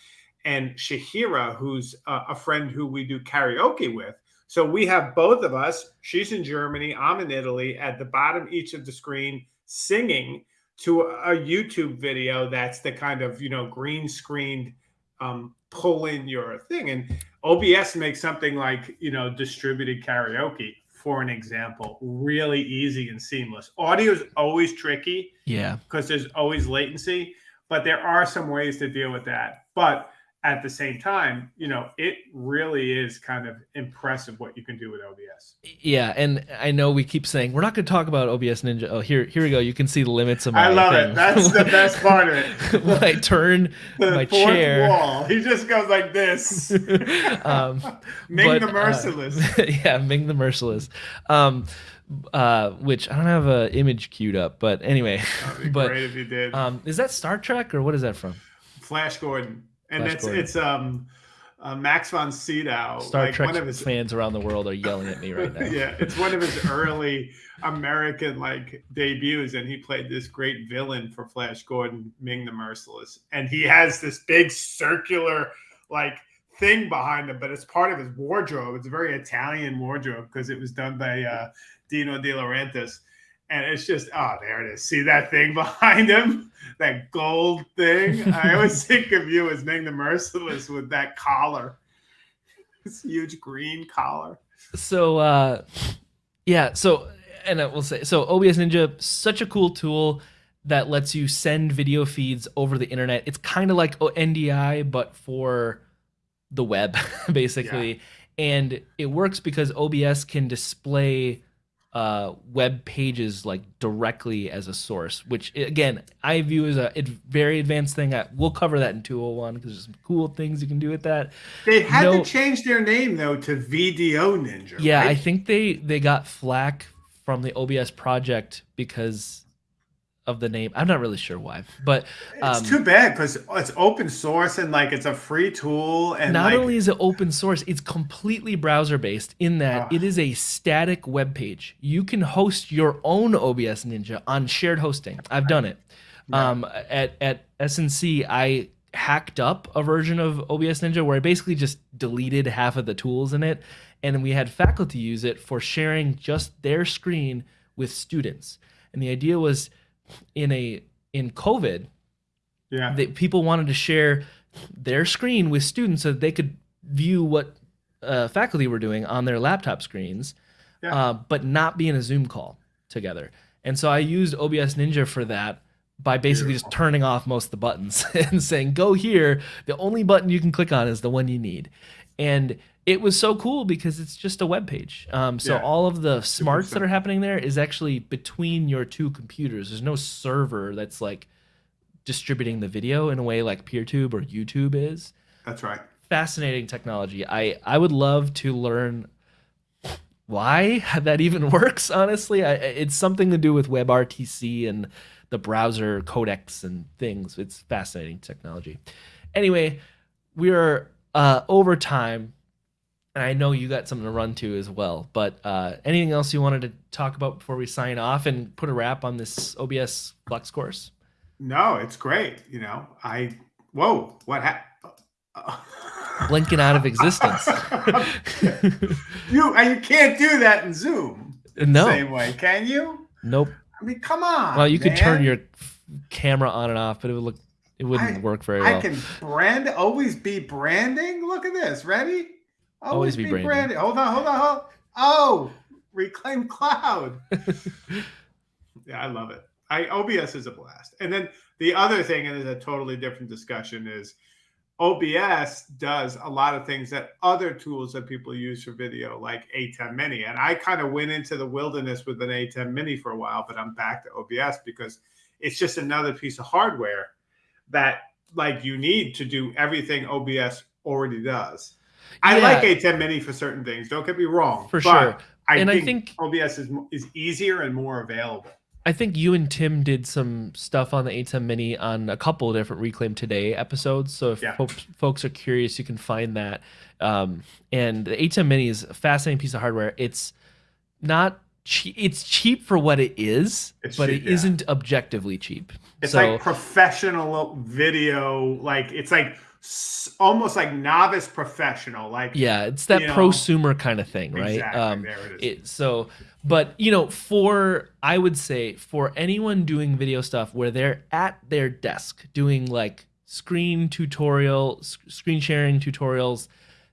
and Shahira, who's a, a friend who we do karaoke with. So we have both of us. She's in Germany. I'm in Italy. At the bottom each of the screen, singing to a YouTube video that's the kind of you know green screened um, pull in your thing. And OBS makes something like you know distributed karaoke, for an example, really easy and seamless. Audio is always tricky yeah because there's always latency, but there are some ways to deal with that. But at the same time, you know, it really is kind of impressive what you can do with OBS. Yeah, and I know we keep saying we're not going to talk about OBS Ninja. Oh, here, here we go. You can see the limits of my. I love thing. it. That's the best part of it. when I turn The my fourth chair. wall. He just goes like this. um, Ming but, the uh, merciless. yeah, Ming the Merciless. Um, uh, which I don't have an image queued up, but anyway. But great if you did. um, is that Star Trek or what is that from? Flash Gordon, and Flash it's Gordon. it's um uh, Max von Sydow. Star like Trek one of his fans around the world are yelling at me right now. yeah, it's one of his early American like debuts, and he played this great villain for Flash Gordon, Ming the Merciless, and he has this big circular like thing behind him, but it's part of his wardrobe. It's a very Italian wardrobe because it was done by uh, Dino De Laurentiis. And it's just, oh, there it is. See that thing behind him? That gold thing? I always think of you as Ming the Merciless with that collar. This huge green collar. so uh yeah so and i will say so obs ninja such a cool tool that lets you send video feeds over the internet it's kind of like ndi but for the web basically and it works because obs can display uh, web pages like directly as a source, which again I view as a very advanced thing. I, we'll cover that in 201 because there's some cool things you can do with that. They had No. to change their name though to VDO Ninja. Yeah, I think they they got flack from the OBS project because of the name. I'm not really sure why, but it's um, too bad because it's open source and like it's a free tool and not like, only is it open source, it's completely browser based in that Ah. it is a static web page. You can host your own OBS Ninja on shared hosting. I've done it. Yeah. Um, at at SNC, I hacked up a version of OBS Ninja where I basically just deleted half of the tools in it, and we had faculty use it for sharing just their screen with students. And the idea was, in a in COVID, Yeah. They, people wanted to share their screen with students so that they could view what uh, faculty were doing on their laptop screens, Yeah. uh, but not be in a Zoom call together. And so I used OBS Ninja for that by basically just turning off most of the buttons and saying, go here. The only button you can click on is the one you need. And it was so cool because it's just a web page. Um, so Yeah. all of the smarts that are happening there is actually between your two computers. There's no server that's like distributing the video in a way like PeerTube or YouTube is. That's right. Fascinating technology. I I would love to learn why that even works. Honestly, I, it's something to do with WebRTC and the browser codecs and things. It's fascinating technology. Anyway, we are uh, over time, and I know you got something to run to as well. But uh, anything else you wanted to talk about before we sign off and put a wrap on this OBS Flex course? No, it's great. You know, I whoa, what happened? Blinking out of existence. you and you can't do that in Zoom the no, same way, can you? nope. I mean, come on. Well, you could turn your camera on and off, but it would look it wouldn't I- work very I well. I can brand always be branding. Look at this. Ready? Always be branding. branding. Hold on, hold on, hold. Oh, reclaim cloud. yeah, I love it. I OBS is a blast. And then the other thing, and it's a totally different discussion, is OBS does a lot of things that other tools that people use for video, like ATEM Mini. And I kind of went into the wilderness with an ATEM Mini for a while, but I'm back to OBS because it's just another piece of hardware that like you need to do everything OBS already does. I Yeah. like ATEM Mini for certain things. Don't get me wrong. For but sure. I And I think, think- OBS is is easier and more available. I think you and Tim did some stuff on the ATEM Mini on a couple of different Reclaim Today episodes. So if Yeah. folks, folks are curious, you can find that. Um, and the ATEM Mini is a fascinating piece of hardware. It's not cheap. It's cheap for what it is, It's but cheap, it yeah. not objectively cheap. It's so, like professional video, like it's like almost like novice professional. Like yeah, it's that you know, prosumer kind of thing, right? exactly. Um, there it is. it so but you know for i would say for anyone doing video stuff where they're at their desk doing like screen tutorial s- screen sharing tutorials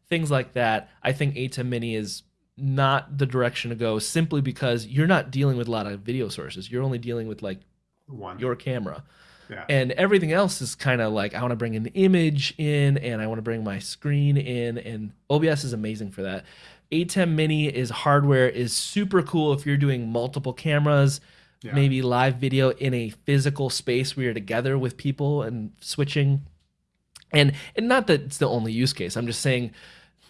things like that i think atem mini is not the direction to go simply because you're not dealing with a lot of video sources you're only dealing with like One. your camera Yeah. and everything else is kind of like i want to bring an image in and i want to bring my screen in and obs is amazing for that atem mini is hardware is super cool if you're doing multiple cameras Yeah. maybe live video in a physical space where you're together with people and switching and and not that it's the only use case i'm just saying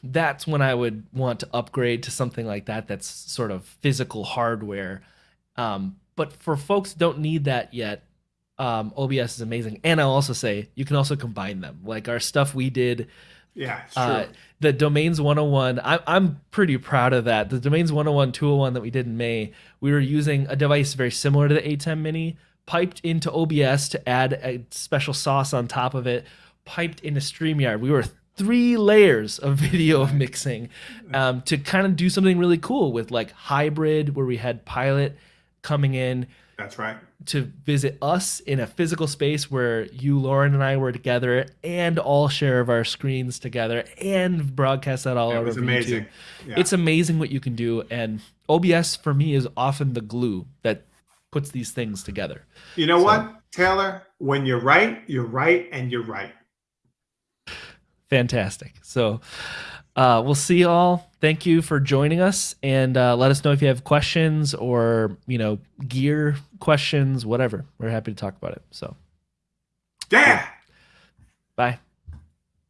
that's when i would want to upgrade to something like that that's sort of physical hardware. Um, but for folks don't need that yet um, obs is amazing. And i'll also say you can also combine them. Like our stuff we did yeah, uh, the domains 101 I, i'm pretty proud of that. The domains 101 201 that we did in may we were using a device very similar to the atem mini piped into obs to add a special sauce on top of it piped into streamyard. We were three layers of video mixing um, to kind of do something really cool with like hybrid where we had pilot coming in That's right. to visit us in a physical space where you, Lauren, and I were together and all share of our screens together and broadcast that all It over was amazing. YouTube. Yeah. It's amazing what you can do. And OBS for me is often the glue that puts these things together. you know so- what, Taylor? When you're right, you're right, and you're right. Fantastic. So uh, we'll see you all. Thank you for joining us, and uh, let us know if you have questions or you know gear questions, whatever. We're happy to talk about it. So Yeah. bye.